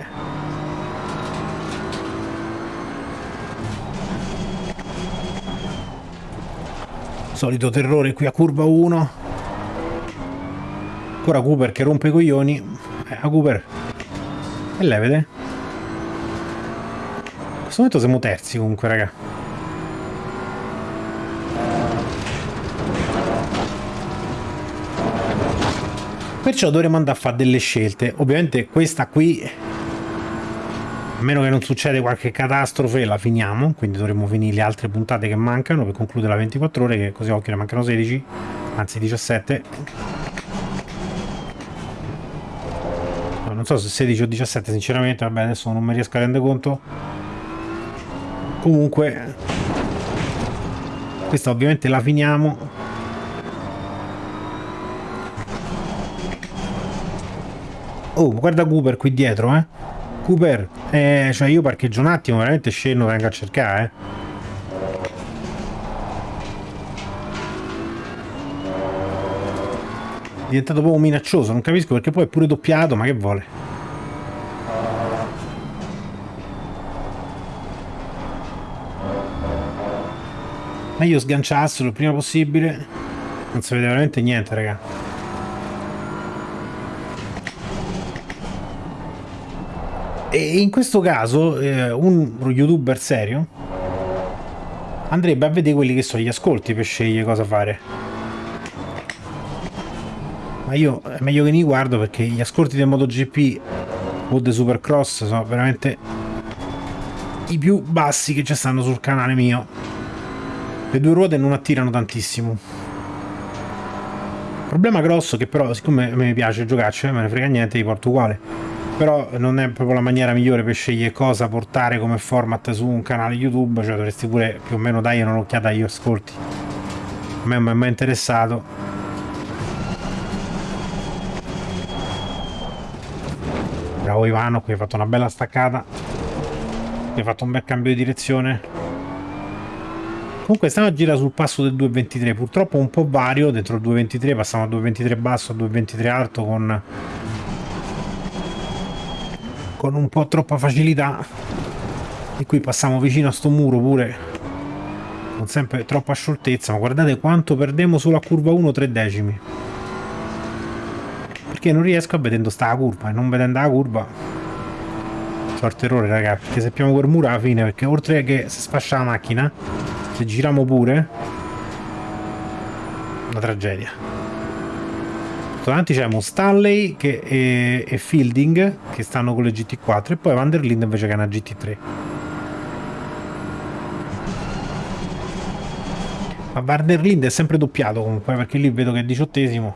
Solito terrore qui a curva 1. Ancora Cooper che rompe i coglioni. Eh, a Cooper. E levete questo momento siamo terzi comunque, raga. Perciò dovremo andare a fare delle scelte. Ovviamente questa qui, a meno che non succede qualche catastrofe, la finiamo. Quindi dovremo finire le altre puntate che mancano per concludere la 24 ore, che così occhio ne mancano 16, anzi 17. non so se 16 o 17 sinceramente, vabbè adesso non mi riesco a rendere conto comunque questa ovviamente la finiamo. Oh guarda Cooper qui dietro eh. Cooper eh, cioè io parcheggio un attimo veramente scendo vengo a cercare eh. Diventato proprio minaccioso non capisco perché poi è pure doppiato ma che vuole Meglio sganciarselo il prima possibile. Non si vede veramente niente, raga. E in questo caso eh, un youtuber serio andrebbe a vedere quelli che sono gli ascolti per scegliere cosa fare. Ma io è meglio che ne guardo perché gli ascolti del MotoGP o del Supercross sono veramente i più bassi che ci stanno sul canale mio. Le due ruote non attirano tantissimo. Problema grosso che però, siccome mi piace giocarci, me ne frega niente, li porto uguale. Però non è proprio la maniera migliore per scegliere cosa portare come format su un canale YouTube, cioè dovresti pure più o meno dare un'occhiata agli ascolti. A me non mi è mai interessato. Bravo Ivano, qui hai fatto una bella staccata. Hai fatto un bel cambio di direzione. Comunque stiamo a girare sul passo del 2.23, purtroppo un po' vario, dentro il 2.23 passiamo a 2.23 basso, a 2.23 alto con, con un po' troppa facilità. E qui passiamo vicino a sto muro pure con sempre troppa scioltezza, ma guardate quanto perdiamo solo a curva 1 3 decimi. Perché non riesco a vedendo sta curva e non vedendo la curva sorte errore ragazzi perché sappiamo quel muro alla fine perché oltre che si sfascia la macchina se giriamo pure una tragedia davanti c'è che è, è, Fielding che stanno con le GT4 e poi Vanderlind invece che è una GT3 Ma Varner è sempre doppiato comunque, perché lì vedo che è diciottesimo.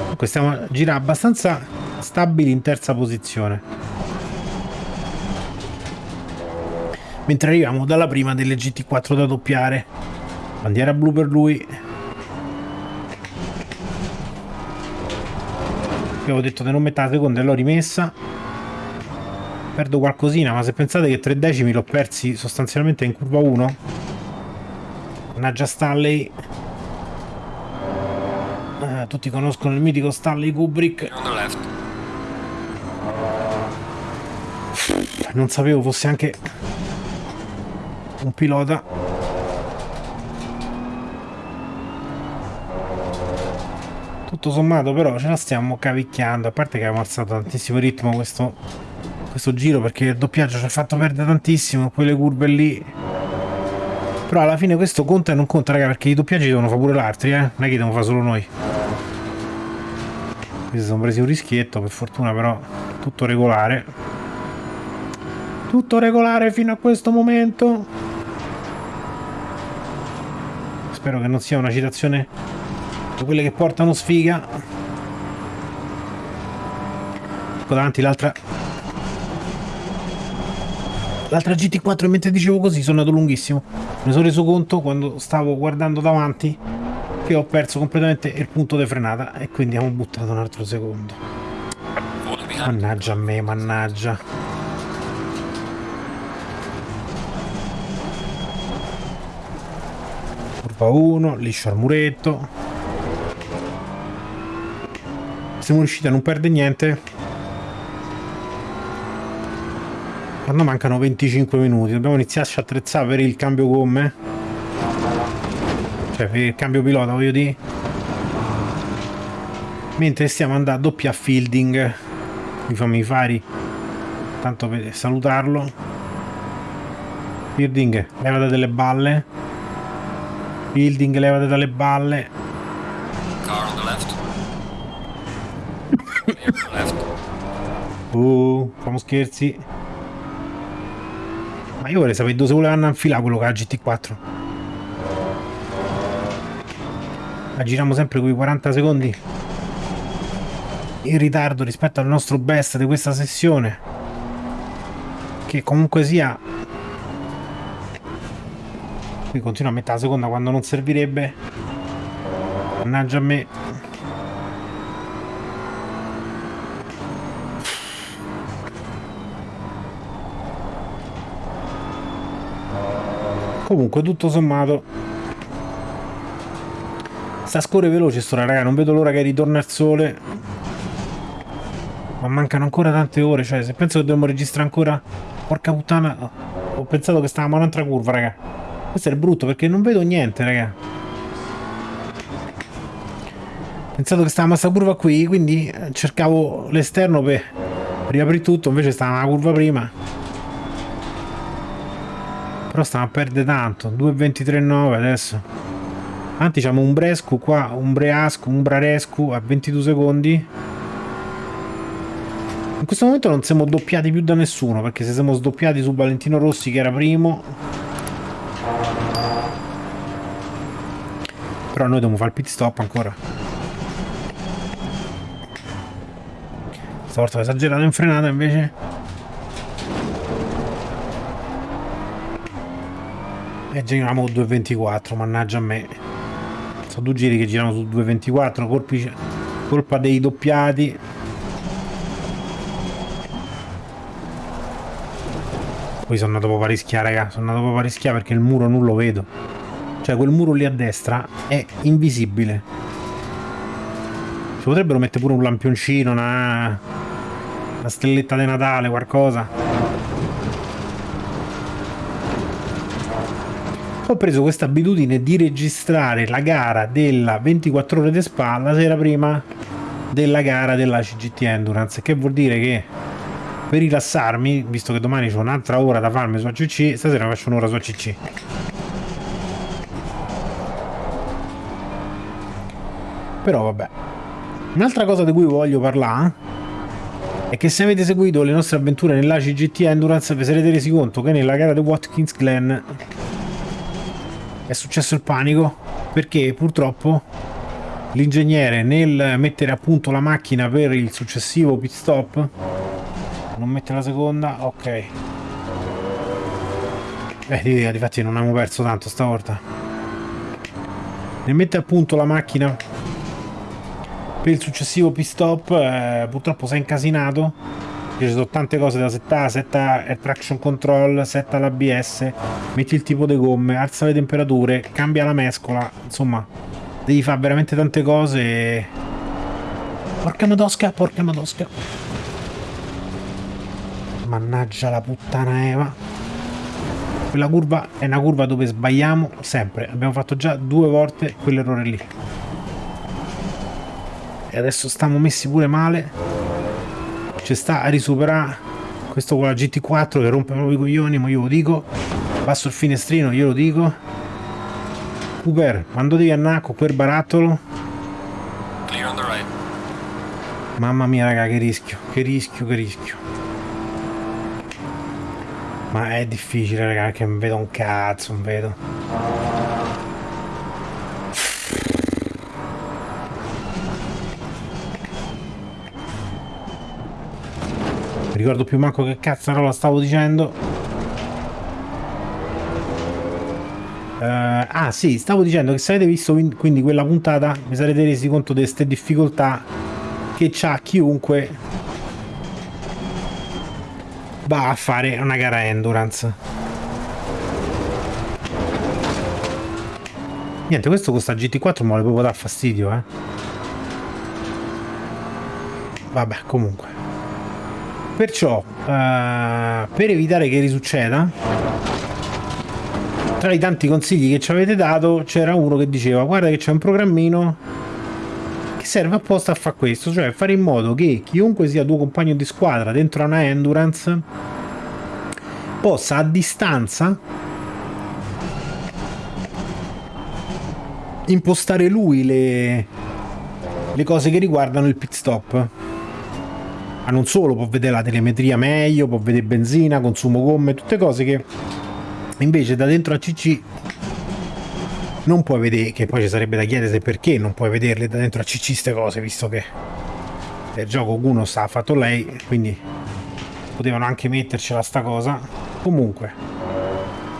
Comunque stiamo a girare abbastanza stabili in terza posizione. Mentre arriviamo dalla prima delle GT4 da doppiare. Bandiera blu per lui. Avevo detto di non la seconda e l'ho rimessa. Perdo qualcosina ma se pensate che tre decimi l'ho persi sostanzialmente in curva 1 mannaggia Stanley. Eh, tutti conoscono il mitico Stanley Kubrick. Non sapevo fosse anche un pilota. Tutto sommato però ce la stiamo cavicchiando a parte che abbiamo alzato tantissimo ritmo questo questo giro perché il doppiaggio ci ha fatto perdere tantissimo quelle curve lì. Però alla fine questo conta e non conta raga perché i doppiaggi devono fare pure l'altri eh. Non è che devono fare solo noi. Qui si sono presi un rischietto per fortuna però tutto regolare. Tutto regolare fino a questo momento spero che non sia una citazione di quelle che portano sfiga ecco davanti l'altra L'altra GT4 mentre dicevo così sono andato lunghissimo. Mi sono reso conto quando stavo guardando davanti che ho perso completamente il punto di frenata e quindi abbiamo buttato un altro secondo. Mannaggia a me, mannaggia. Curva 1, liscio al muretto. Siamo riusciti a non perdere niente Quando mancano 25 minuti dobbiamo iniziarci a attrezzare per il cambio gomme. Cioè per il cambio pilota voglio dire. Mentre stiamo andando a doppia fielding. Mi fammi i fari. Tanto per salutarlo. Fielding, levate delle balle. Fielding, levate dalle balle. Car on the left. left. Uh, famo scherzi. Ma io vorrei sapere dove se volevano infilare quello che ha GT4. La giriamo sempre con i 40 secondi in ritardo rispetto al nostro best di questa sessione. Che comunque sia... Qui continua a mettere la seconda quando non servirebbe. Mannaggia a me. Comunque, tutto sommato... Sta scorre veloce sto raga, non vedo l'ora che ritorna il sole. Ma mancano ancora tante ore, cioè se penso che dobbiamo registrare ancora... Porca puttana, ho pensato che stavamo un'altra curva, raga. Questo è il brutto perché non vedo niente, raga. Ho pensato che stavamo a questa curva qui, quindi cercavo l'esterno per riaprire tutto, invece stava una curva prima. Però stiamo a perdere tanto. 2.23.9 adesso. Anzi, diciamo un Brescu qua, un Breascu, un Brarescu a 22 secondi. In questo momento non siamo doppiati più da nessuno, perché se siamo sdoppiati su Valentino Rossi che era primo... Però noi dobbiamo fare il pit stop ancora. Stavolta ho esagerato in frenata invece... E giriamo 2.24, mannaggia a me. Sono due giri che girano su 2.24, colpi, colpa dei doppiati. Poi sono andato proprio a rischiare, raga. Sono andato proprio a rischiare perché il muro non lo vedo. Cioè quel muro lì a destra è invisibile. Ci potrebbero mettere pure un lampioncino, una, una stelletta di Natale, qualcosa. ho preso questa abitudine di registrare la gara della 24 ore di Spa la sera prima della gara della CGT Endurance che vuol dire che per rilassarmi visto che domani c'è un'altra ora da farmi su ACC stasera faccio un'ora su ACC però vabbè. Un'altra cosa di cui voglio parlare è che se avete seguito le nostre avventure nell'ACI GT Endurance vi sarete resi conto che nella gara di Watkins Glen è successo il panico perché purtroppo l'ingegnere nel mettere a punto la macchina per il successivo pit stop non mette la seconda ok. Eh di, difatti non abbiamo perso tanto stavolta. Nel mettere a punto la macchina per il successivo pit stop eh, purtroppo si è incasinato. Ci sono tante cose da settare setta il traction control setta l'ABS metti il tipo di gomme alza le temperature cambia la mescola insomma devi fare veramente tante cose porca madosca porca madosca. Mannaggia la puttana Eva. Quella curva è una curva dove sbagliamo sempre. Abbiamo fatto già due volte quell'errore lì e adesso stiamo messi pure male. Ci sta a risuperare questo con la GT4 che rompe proprio i coglioni ma io lo dico. Basso il finestrino io lo dico. Cooper quando devi andare con quel barattolo? Right. mamma mia raga che rischio che rischio che rischio. Ma è difficile raga che non vedo un cazzo non vedo ricordo più manco che cazzarola stavo dicendo. Uh, ah sì, stavo dicendo che se avete visto quindi quella puntata mi sarete resi conto di queste difficoltà che c'ha chiunque va a fare una gara endurance. Niente, questo costa GT4 ma le proprio dar fastidio, eh. Vabbè, comunque. Perciò, uh, per evitare che risucceda, tra i tanti consigli che ci avete dato, c'era uno che diceva guarda che c'è un programmino che serve apposta a fare questo, cioè fare in modo che chiunque sia tuo compagno di squadra dentro una endurance possa a distanza impostare lui le, le cose che riguardano il pit stop ma non solo, può vedere la telemetria meglio, può vedere benzina, consumo gomme, tutte cose che invece da dentro a CC non puoi vedere, che poi ci sarebbe da chiedere perché non puoi vederle da dentro a CC queste cose, visto che il gioco uno sta fatto lei, quindi potevano anche mettercela sta cosa. Comunque,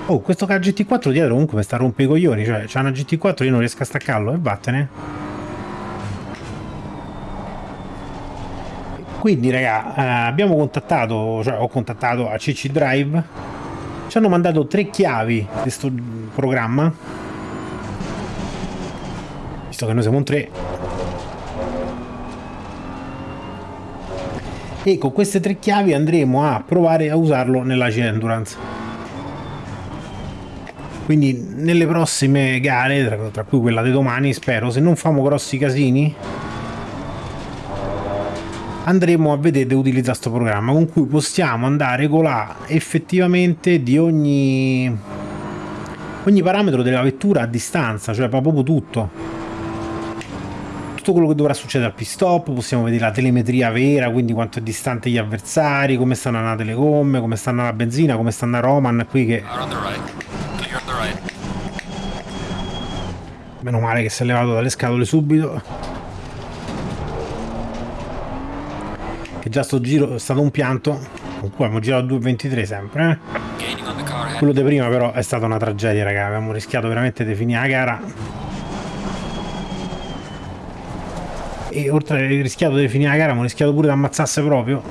Oh, questo GT4 dietro comunque mi sta a rompere i coglioni, cioè c'è una GT4 io non riesco a staccarlo e vattene. Quindi raga eh, abbiamo contattato cioè ho contattato a CC Drive. Ci hanno mandato tre chiavi di questo programma. Visto che noi siamo un 3 e con queste tre chiavi andremo a provare a usarlo nella C Endurance. Quindi nelle prossime gare tra, tra cui quella di domani spero se non famo grossi casini andremo a vedere di utilizzare questo programma con cui possiamo andare a regolare effettivamente di ogni ogni parametro della vettura a distanza cioè proprio tutto. Tutto quello che dovrà succedere al pit stop possiamo vedere la telemetria vera quindi quanto è distante gli avversari come stanno andate le gomme come stanno la benzina come stanno a Roman qui che meno male che si è levato dalle scatole subito che già sto giro è stato un pianto. Comunque abbiamo girato 2.23 sempre eh? quello di prima però è stata una tragedia raga. Abbiamo rischiato veramente di finire la gara. E oltre al rischiato di finire la gara abbiamo rischiato pure di ammazzasse proprio.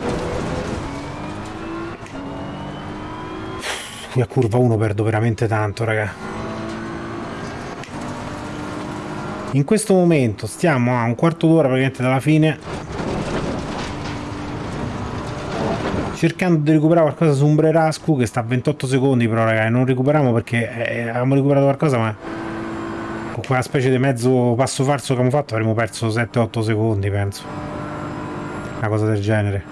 Qui a curva 1 perdo veramente tanto raga. In questo momento stiamo a un quarto d'ora praticamente dalla fine cercando di recuperare qualcosa su un Brerascu che sta a 28 secondi però ragazzi non recuperiamo perché eh, avevamo recuperato qualcosa ma con quella specie di mezzo passo falso che abbiamo fatto avremmo perso 7-8 secondi penso. Una cosa del genere.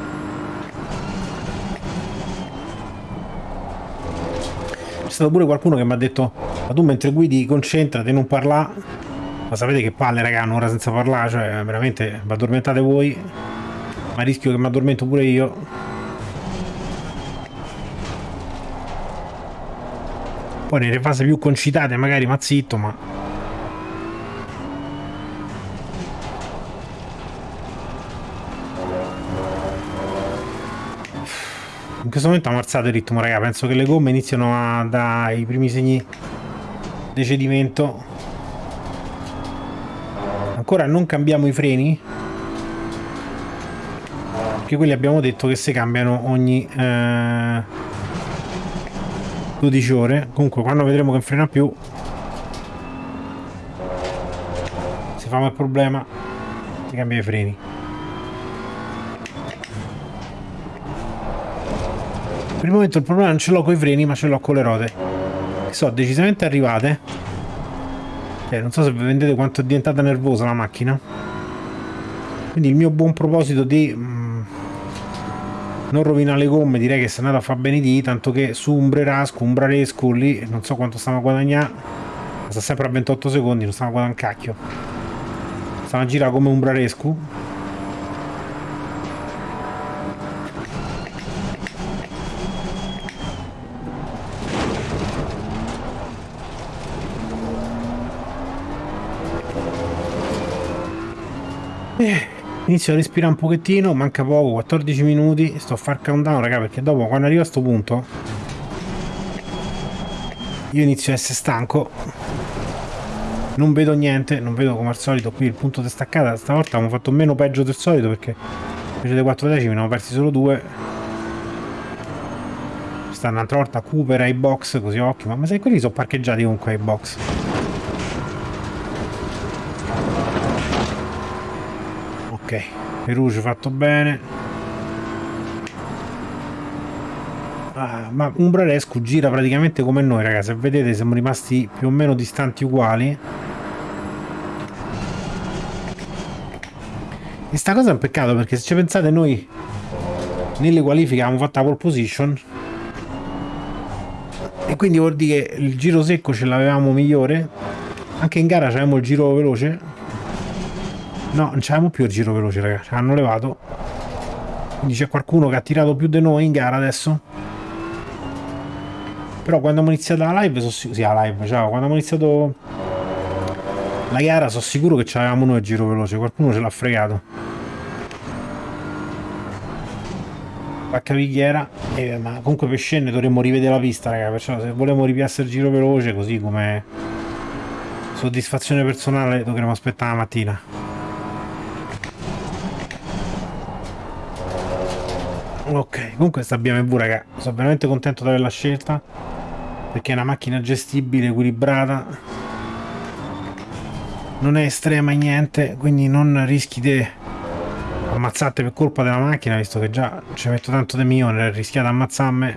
C'è stato pure qualcuno che mi ha detto ma tu mentre guidi concentrati non parla ma sapete che palle raga un'ora senza parlare cioè veramente vi addormentate voi. Ma rischio che mi addormento pure io poi nelle fasi più concitate magari ma zitto ma in questo momento ha ammazzato il ritmo raga. Penso che le gomme iniziano a dare i primi segni di cedimento. Ancora non cambiamo i freni? Perché quelli abbiamo detto che si cambiano ogni eh, 12 ore. Comunque quando vedremo che frena più si fa il problema si cambia i freni. Per il momento il problema non ce l'ho con i freni ma ce l'ho con le ruote che sono decisamente arrivate. Eh, non so se vedete quanto è diventata nervosa la macchina. Quindi il mio buon proposito di mm, non rovinare le gomme direi che se è andata a fare bene di tanto che su Umbrerasco, Umbraresco lì non so quanto stiamo a guadagnare sta sempre a 28 secondi non stiamo a guadagnare un cacchio. Stiamo a girare come Umbraresco Eh, inizio a respirare un pochettino, manca poco, 14 minuti, sto a far countdown raga perché dopo quando arrivo a sto punto io inizio a essere stanco. Non vedo niente, non vedo come al solito qui il punto di staccata, stavolta abbiamo fatto meno peggio del solito perché invece dei 4 decimi ne abbiamo persi solo 2 sta un'altra volta Cooper ai box così occhio, ma sai quelli sono parcheggiati comunque ai box ok Perugia fatto bene. Ah, ma Umbrarescu gira praticamente come noi ragazzi se vedete siamo rimasti più o meno distanti uguali. E sta cosa è un peccato perché se ci pensate noi nelle qualifiche abbiamo fatto la pole position. E quindi vuol dire che il giro secco ce l'avevamo migliore. Anche in gara avevamo il giro veloce No, non c'avevamo più il giro veloce, ragazzi. Hanno levato. Quindi c'è qualcuno che ha tirato più di noi in gara adesso. Però quando abbiamo iniziato la live, so sì, la live, ciao. Quando abbiamo iniziato la gara, sono sicuro che c'avevamo noi il giro veloce. Qualcuno ce l'ha fregato. Vacca picchiera. Eh, ma comunque per scendere dovremmo rivedere la pista, raga. Perciò se volevamo ripiassare il giro veloce, così come soddisfazione personale, dovremmo aspettare la mattina. Ok, comunque sta BMW raga, sono veramente contento di averla scelta perché è una macchina gestibile, equilibrata non è estrema niente, quindi non rischi di ammazzate per colpa della macchina, visto che già ci metto tanto di mio nel rischiare di ammazzarmi.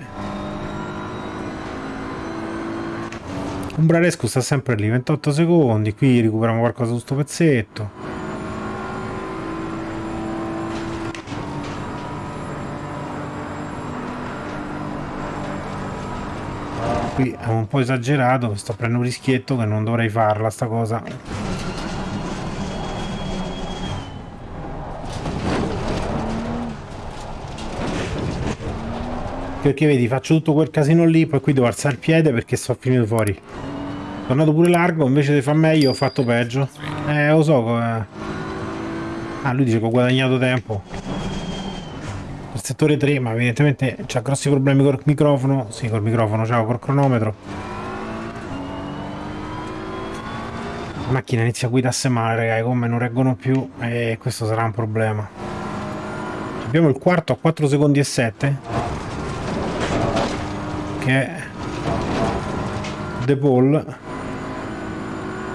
Un Braresco sta sempre lì, 28 secondi, qui recuperiamo qualcosa su sto pezzetto qui è un po' esagerato sto prendendo un rischietto che non dovrei farla sta cosa. Perché vedi faccio tutto quel casino lì poi qui devo alzare il piede perché sto finito fuori. Tornato pure largo invece di far meglio ho fatto peggio. Eh lo so eh. ah lui dice che ho guadagnato tempo settore 3 ma evidentemente c'ha grossi problemi col microfono. Sì col microfono ciao col cronometro. La macchina inizia a guidarsi male raga, i non reggono più e questo sarà un problema. Abbiamo il quarto a 4 secondi e 7 che è De Paul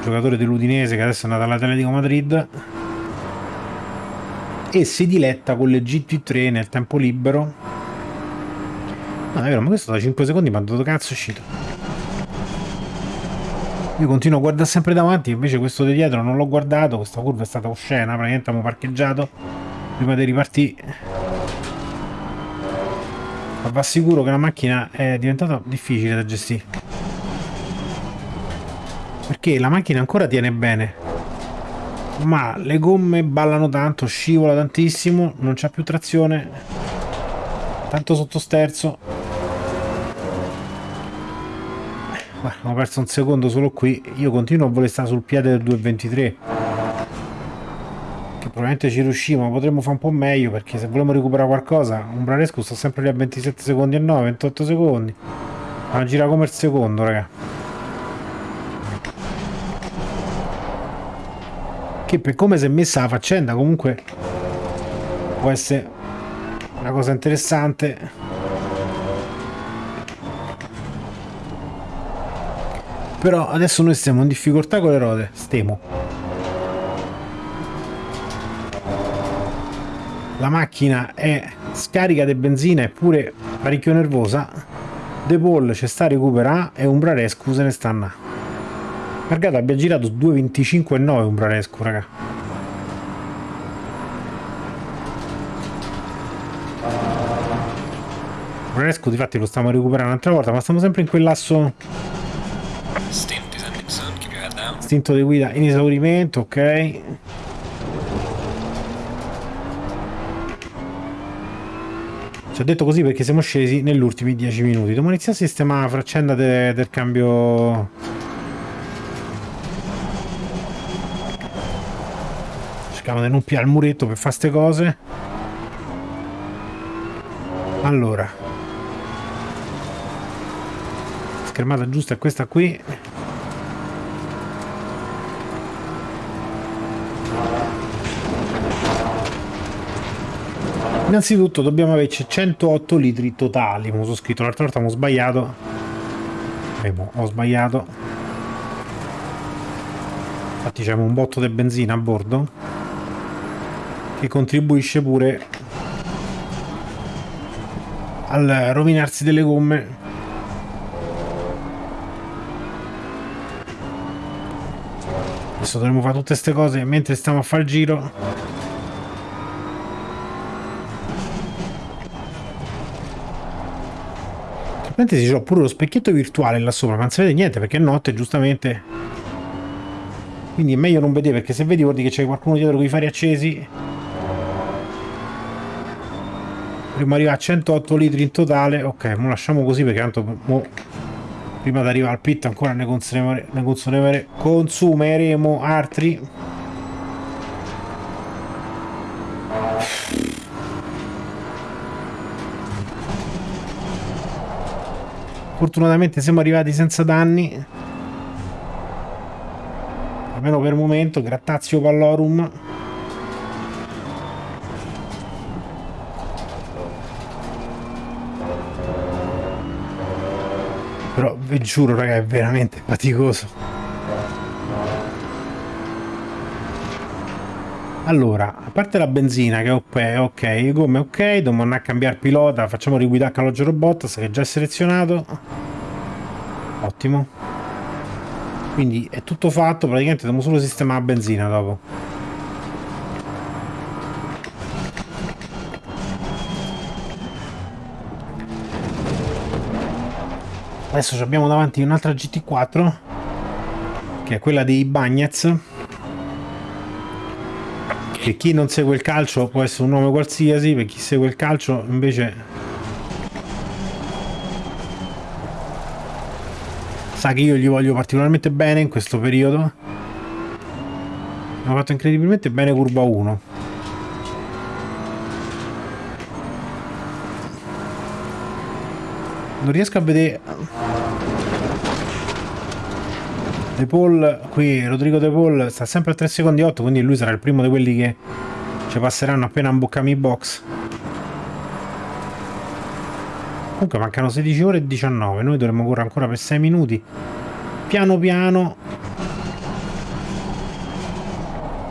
giocatore dell'Udinese che adesso è andato all'Atletico Madrid e si diletta con le GT3 nel tempo libero. No è vero ma questo da 5 secondi ma dove cazzo è uscito. Io continuo a guardare sempre davanti invece questo di dietro non l'ho guardato questa curva è stata oscena praticamente abbiamo parcheggiato. Prima di ripartire ma va sicuro che la macchina è diventata difficile da gestire. Perché la macchina ancora tiene bene ma le gomme ballano tanto, scivola tantissimo, non c'ha più trazione, tanto sottosterzo. Ho perso un secondo solo qui, io continuo a voler stare sul piede del 2.23 che probabilmente ci riusciamo, ma potremmo fare un po' meglio perché se vogliamo recuperare qualcosa, un Braresco sta sempre lì a 27 secondi e 9, 28 secondi. Ma gira come il secondo, raga. Che per come si è messa la faccenda comunque può essere una cosa interessante. Però adesso noi stiamo in difficoltà con le ruote stiamo la macchina è scarica di benzina eppure parecchio nervosa. De Paul ci sta a recuperare e Umbrare scusa ne stanno Margato abbia girato 2.25,9 un Braresco, raga. Braresco difatti lo stiamo recuperando un'altra volta, ma stiamo sempre in quell'asso... Istinto di guida in esaurimento, ok. Ci ho detto così perché siamo scesi negli ultimi 10 minuti. Dobbiamo iniziare a sistemare la faccenda de del cambio cercavo di non piare il muretto per fare queste cose. Allora. Schermata giusta è questa qui. Innanzitutto dobbiamo averci 108 litri totali. Come ho scritto l'altra volta ho sbagliato. Ho sbagliato. Infatti c'è un botto di benzina a bordo che contribuisce pure al rovinarsi delle gomme. Adesso dovremmo fare tutte queste cose mentre stiamo a fare il giro parentesi ho pure lo specchietto virtuale là sopra ma non si vede niente perché è notte giustamente. Quindi è meglio non vedere perché se vedi vuol dire che c'è qualcuno dietro con i fari accesi Dobbiamo arrivare a 108 litri in totale. Ok, mo lasciamo così perché tanto mo, prima di arrivare al pit ancora ne, consumeremo, ne consumeremo, consumeremo altri. Fortunatamente siamo arrivati senza danni. Almeno per il momento, grattazio pallorum. Però vi giuro raga è veramente faticoso. Allora a parte la benzina che è ok come ok dobbiamo andare a cambiare pilota facciamo riguidare Calogero Robot che è già selezionato. Ottimo. Quindi è tutto fatto praticamente dobbiamo solo sistemare la benzina dopo adesso abbiamo davanti un'altra GT4 che è quella dei Bagnets che chi non segue il calcio può essere un nome qualsiasi per chi segue il calcio invece sa che io gli voglio particolarmente bene in questo periodo. Hanno fatto incredibilmente bene curva 1 non riesco a vedere. De Paul qui Rodrigo De Paul sta sempre a 3 secondi 8 quindi lui sarà il primo di quelli che ci passeranno appena imboccami i box. Comunque mancano 16 ore e 19 noi dovremmo correre ancora per 6 minuti. Piano piano.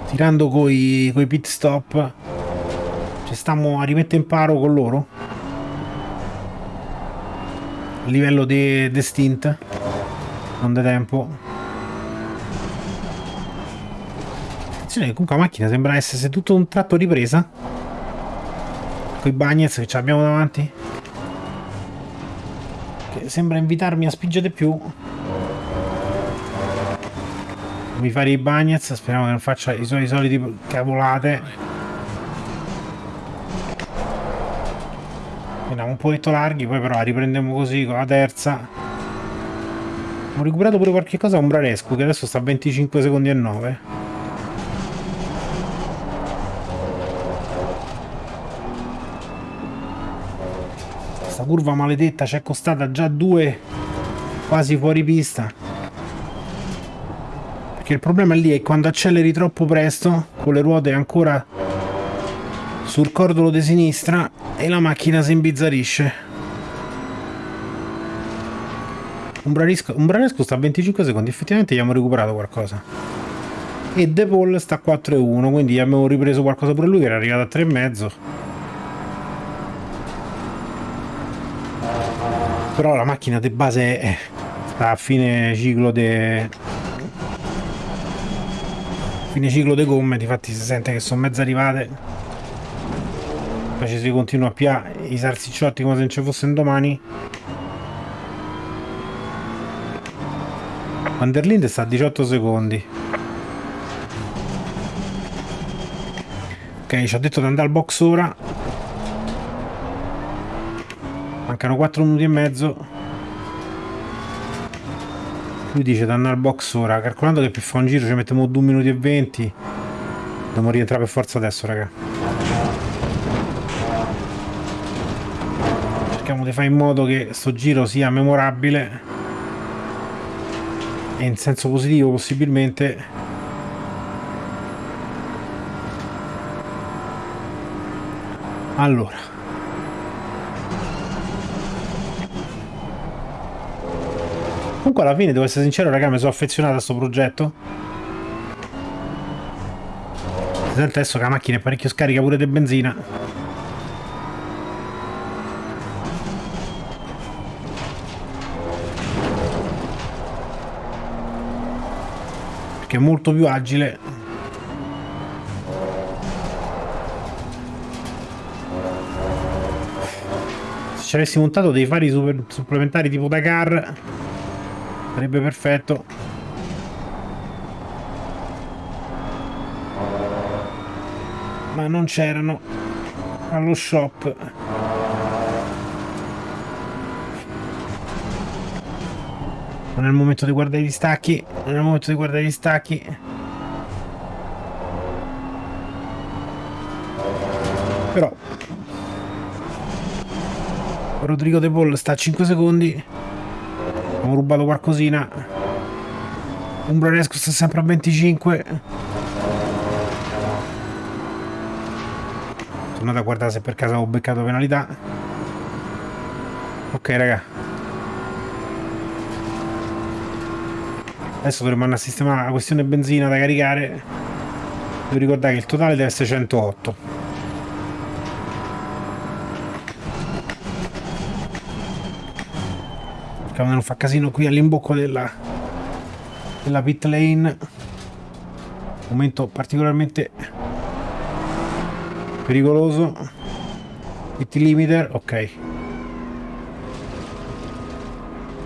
Tirando coi, coi pit stop. Ci stiamo a rimettere in paro con loro livello di, stint non da tempo. Attenzione comunque la macchina sembra essere tutto un tratto ripresa. Con i bagnets che ci abbiamo davanti. Che sembra invitarmi a spingere più. Mi fare i bagnets, speriamo che non faccia i suoi soliti cavolate. Andiamo un pochetto larghi, poi però la riprendiamo così con la terza. Ho recuperato pure qualche cosa a Umbrarescu che adesso sta a 25 secondi e 9. Questa curva maledetta ci è costata già due quasi fuori pista. Perché il problema lì è quando acceleri troppo presto, con le ruote ancora sul cordolo di sinistra e la macchina si imbizzarisce. Umbraresco, Umbraresco sta a 25 secondi, effettivamente abbiamo recuperato qualcosa. E De Paul sta a 4,1, quindi abbiamo ripreso qualcosa pure lui che era arrivato a 3,5. Però la macchina di base è, a fine ciclo de fine ciclo de gomme, difatti si sente che sono mezze arrivate. Poi ci si continua a piare i salsicciotti come se non ci fossero domani. Van der Linde sta a 18 secondi. Ok, ci ha detto di andare al box ora. Mancano 4 minuti e mezzo. Lui dice di andare al box ora. Calcolando che per fare un giro ci mettiamo 2 minuti e 20. Dobbiamo rientrare per forza adesso, raga. Cerchiamo di fare in modo che sto giro sia memorabile e in senso positivo possibilmente allora. Comunque alla fine devo essere sincero raga mi sono affezionato a questo progetto. Si adesso che la macchina è parecchio scarica pure di benzina che è molto più agile. Se ci avessi montato dei fari super, supplementari tipo Dakar sarebbe perfetto. Ma non c'erano allo shop non è il momento di guardare gli stacchi. Non è il momento di guardare gli stacchi. Però Rodrigo De Paul sta a 5 secondi. Abbiamo rubato qualcosina. Umbranesco sta sempre a 25 tornate a guardare se per caso ho beccato penalità. Ok raga Adesso dovremmo sistemare la questione benzina da caricare. Devo ricordare che il totale deve essere 108. Cercando non fa casino qui all'imbocco della, della pit lane. Momento particolarmente pericoloso. Pit limiter, ok.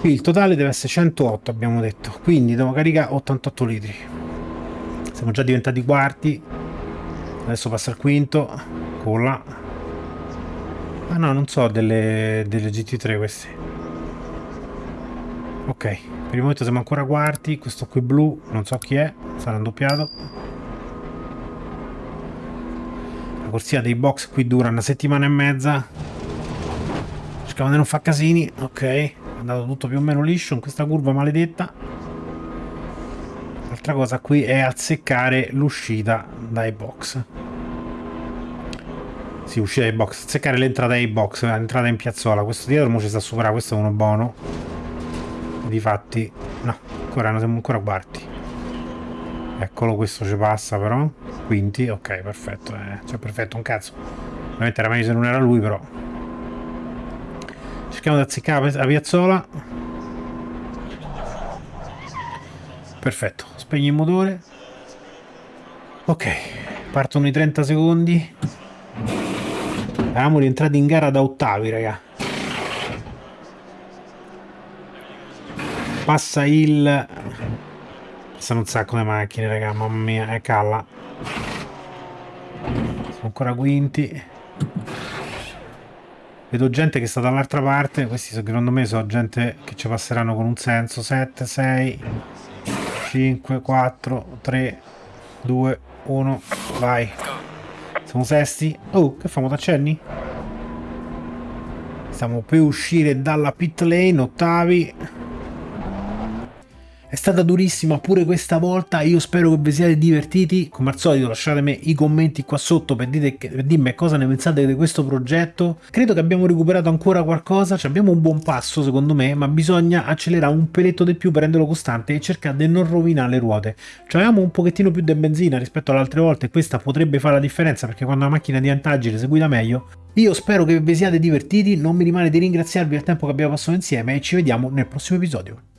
Qui il totale deve essere 108 abbiamo detto, quindi devo caricare 88 litri. Siamo già diventati quarti, adesso passa il quinto, colla. Ah no, non so delle, delle GT3 questi. Ok, per il momento siamo ancora quarti, questo qui blu, non so chi è, sarà un doppiato. La corsia dei box qui dura una settimana e mezza. Cerchiamo di non fare casini, ok andato tutto più o meno liscio in questa curva maledetta. L'altra cosa qui è azzeccare l'uscita dai box. Sì, uscita dai box azzeccare l'entrata dai box l'entrata in piazzola. Questo dietro mo ci sta a superare questo è uno buono difatti no ancora non siamo ancora quarti. Eccolo questo ci passa però. Quinti ok perfetto eh. cioè perfetto un cazzo. Ovviamente era meglio se non era lui però cerchiamo di azzeccare la piazzola perfetto spegni il motore ok partono i 30 secondi eravamo rientrati in gara da ottavi raga passa il Sono un sacco di macchine, raga, mamma mia, è calla. Sono ancora quinti. Vedo gente che sta dall'altra parte, questi secondo me sono gente che ci passeranno con un senso. 7, 6, 5, 4, 3, 2, 1, vai. Siamo sesti. Oh, che famo, t'accenni? Stiamo per uscire dalla pit lane, ottavi. È stata durissima pure questa volta, io spero che vi siate divertiti, come al solito lasciatemi i commenti qua sotto per, dite, per dirmi cosa ne pensate di questo progetto. Credo che abbiamo recuperato ancora qualcosa, cioè abbiamo un buon passo secondo me, ma bisogna accelerare un peletto di più per renderlo costante e cercare di non rovinare le ruote. Cioè avevamo un pochettino più di benzina rispetto alle altre volte e questa potrebbe fare la differenza perché quando la macchina diventa agile si guida meglio. Io spero che vi siate divertiti, non mi rimane di ringraziarvi per il tempo che abbiamo passato insieme e ci vediamo nel prossimo episodio.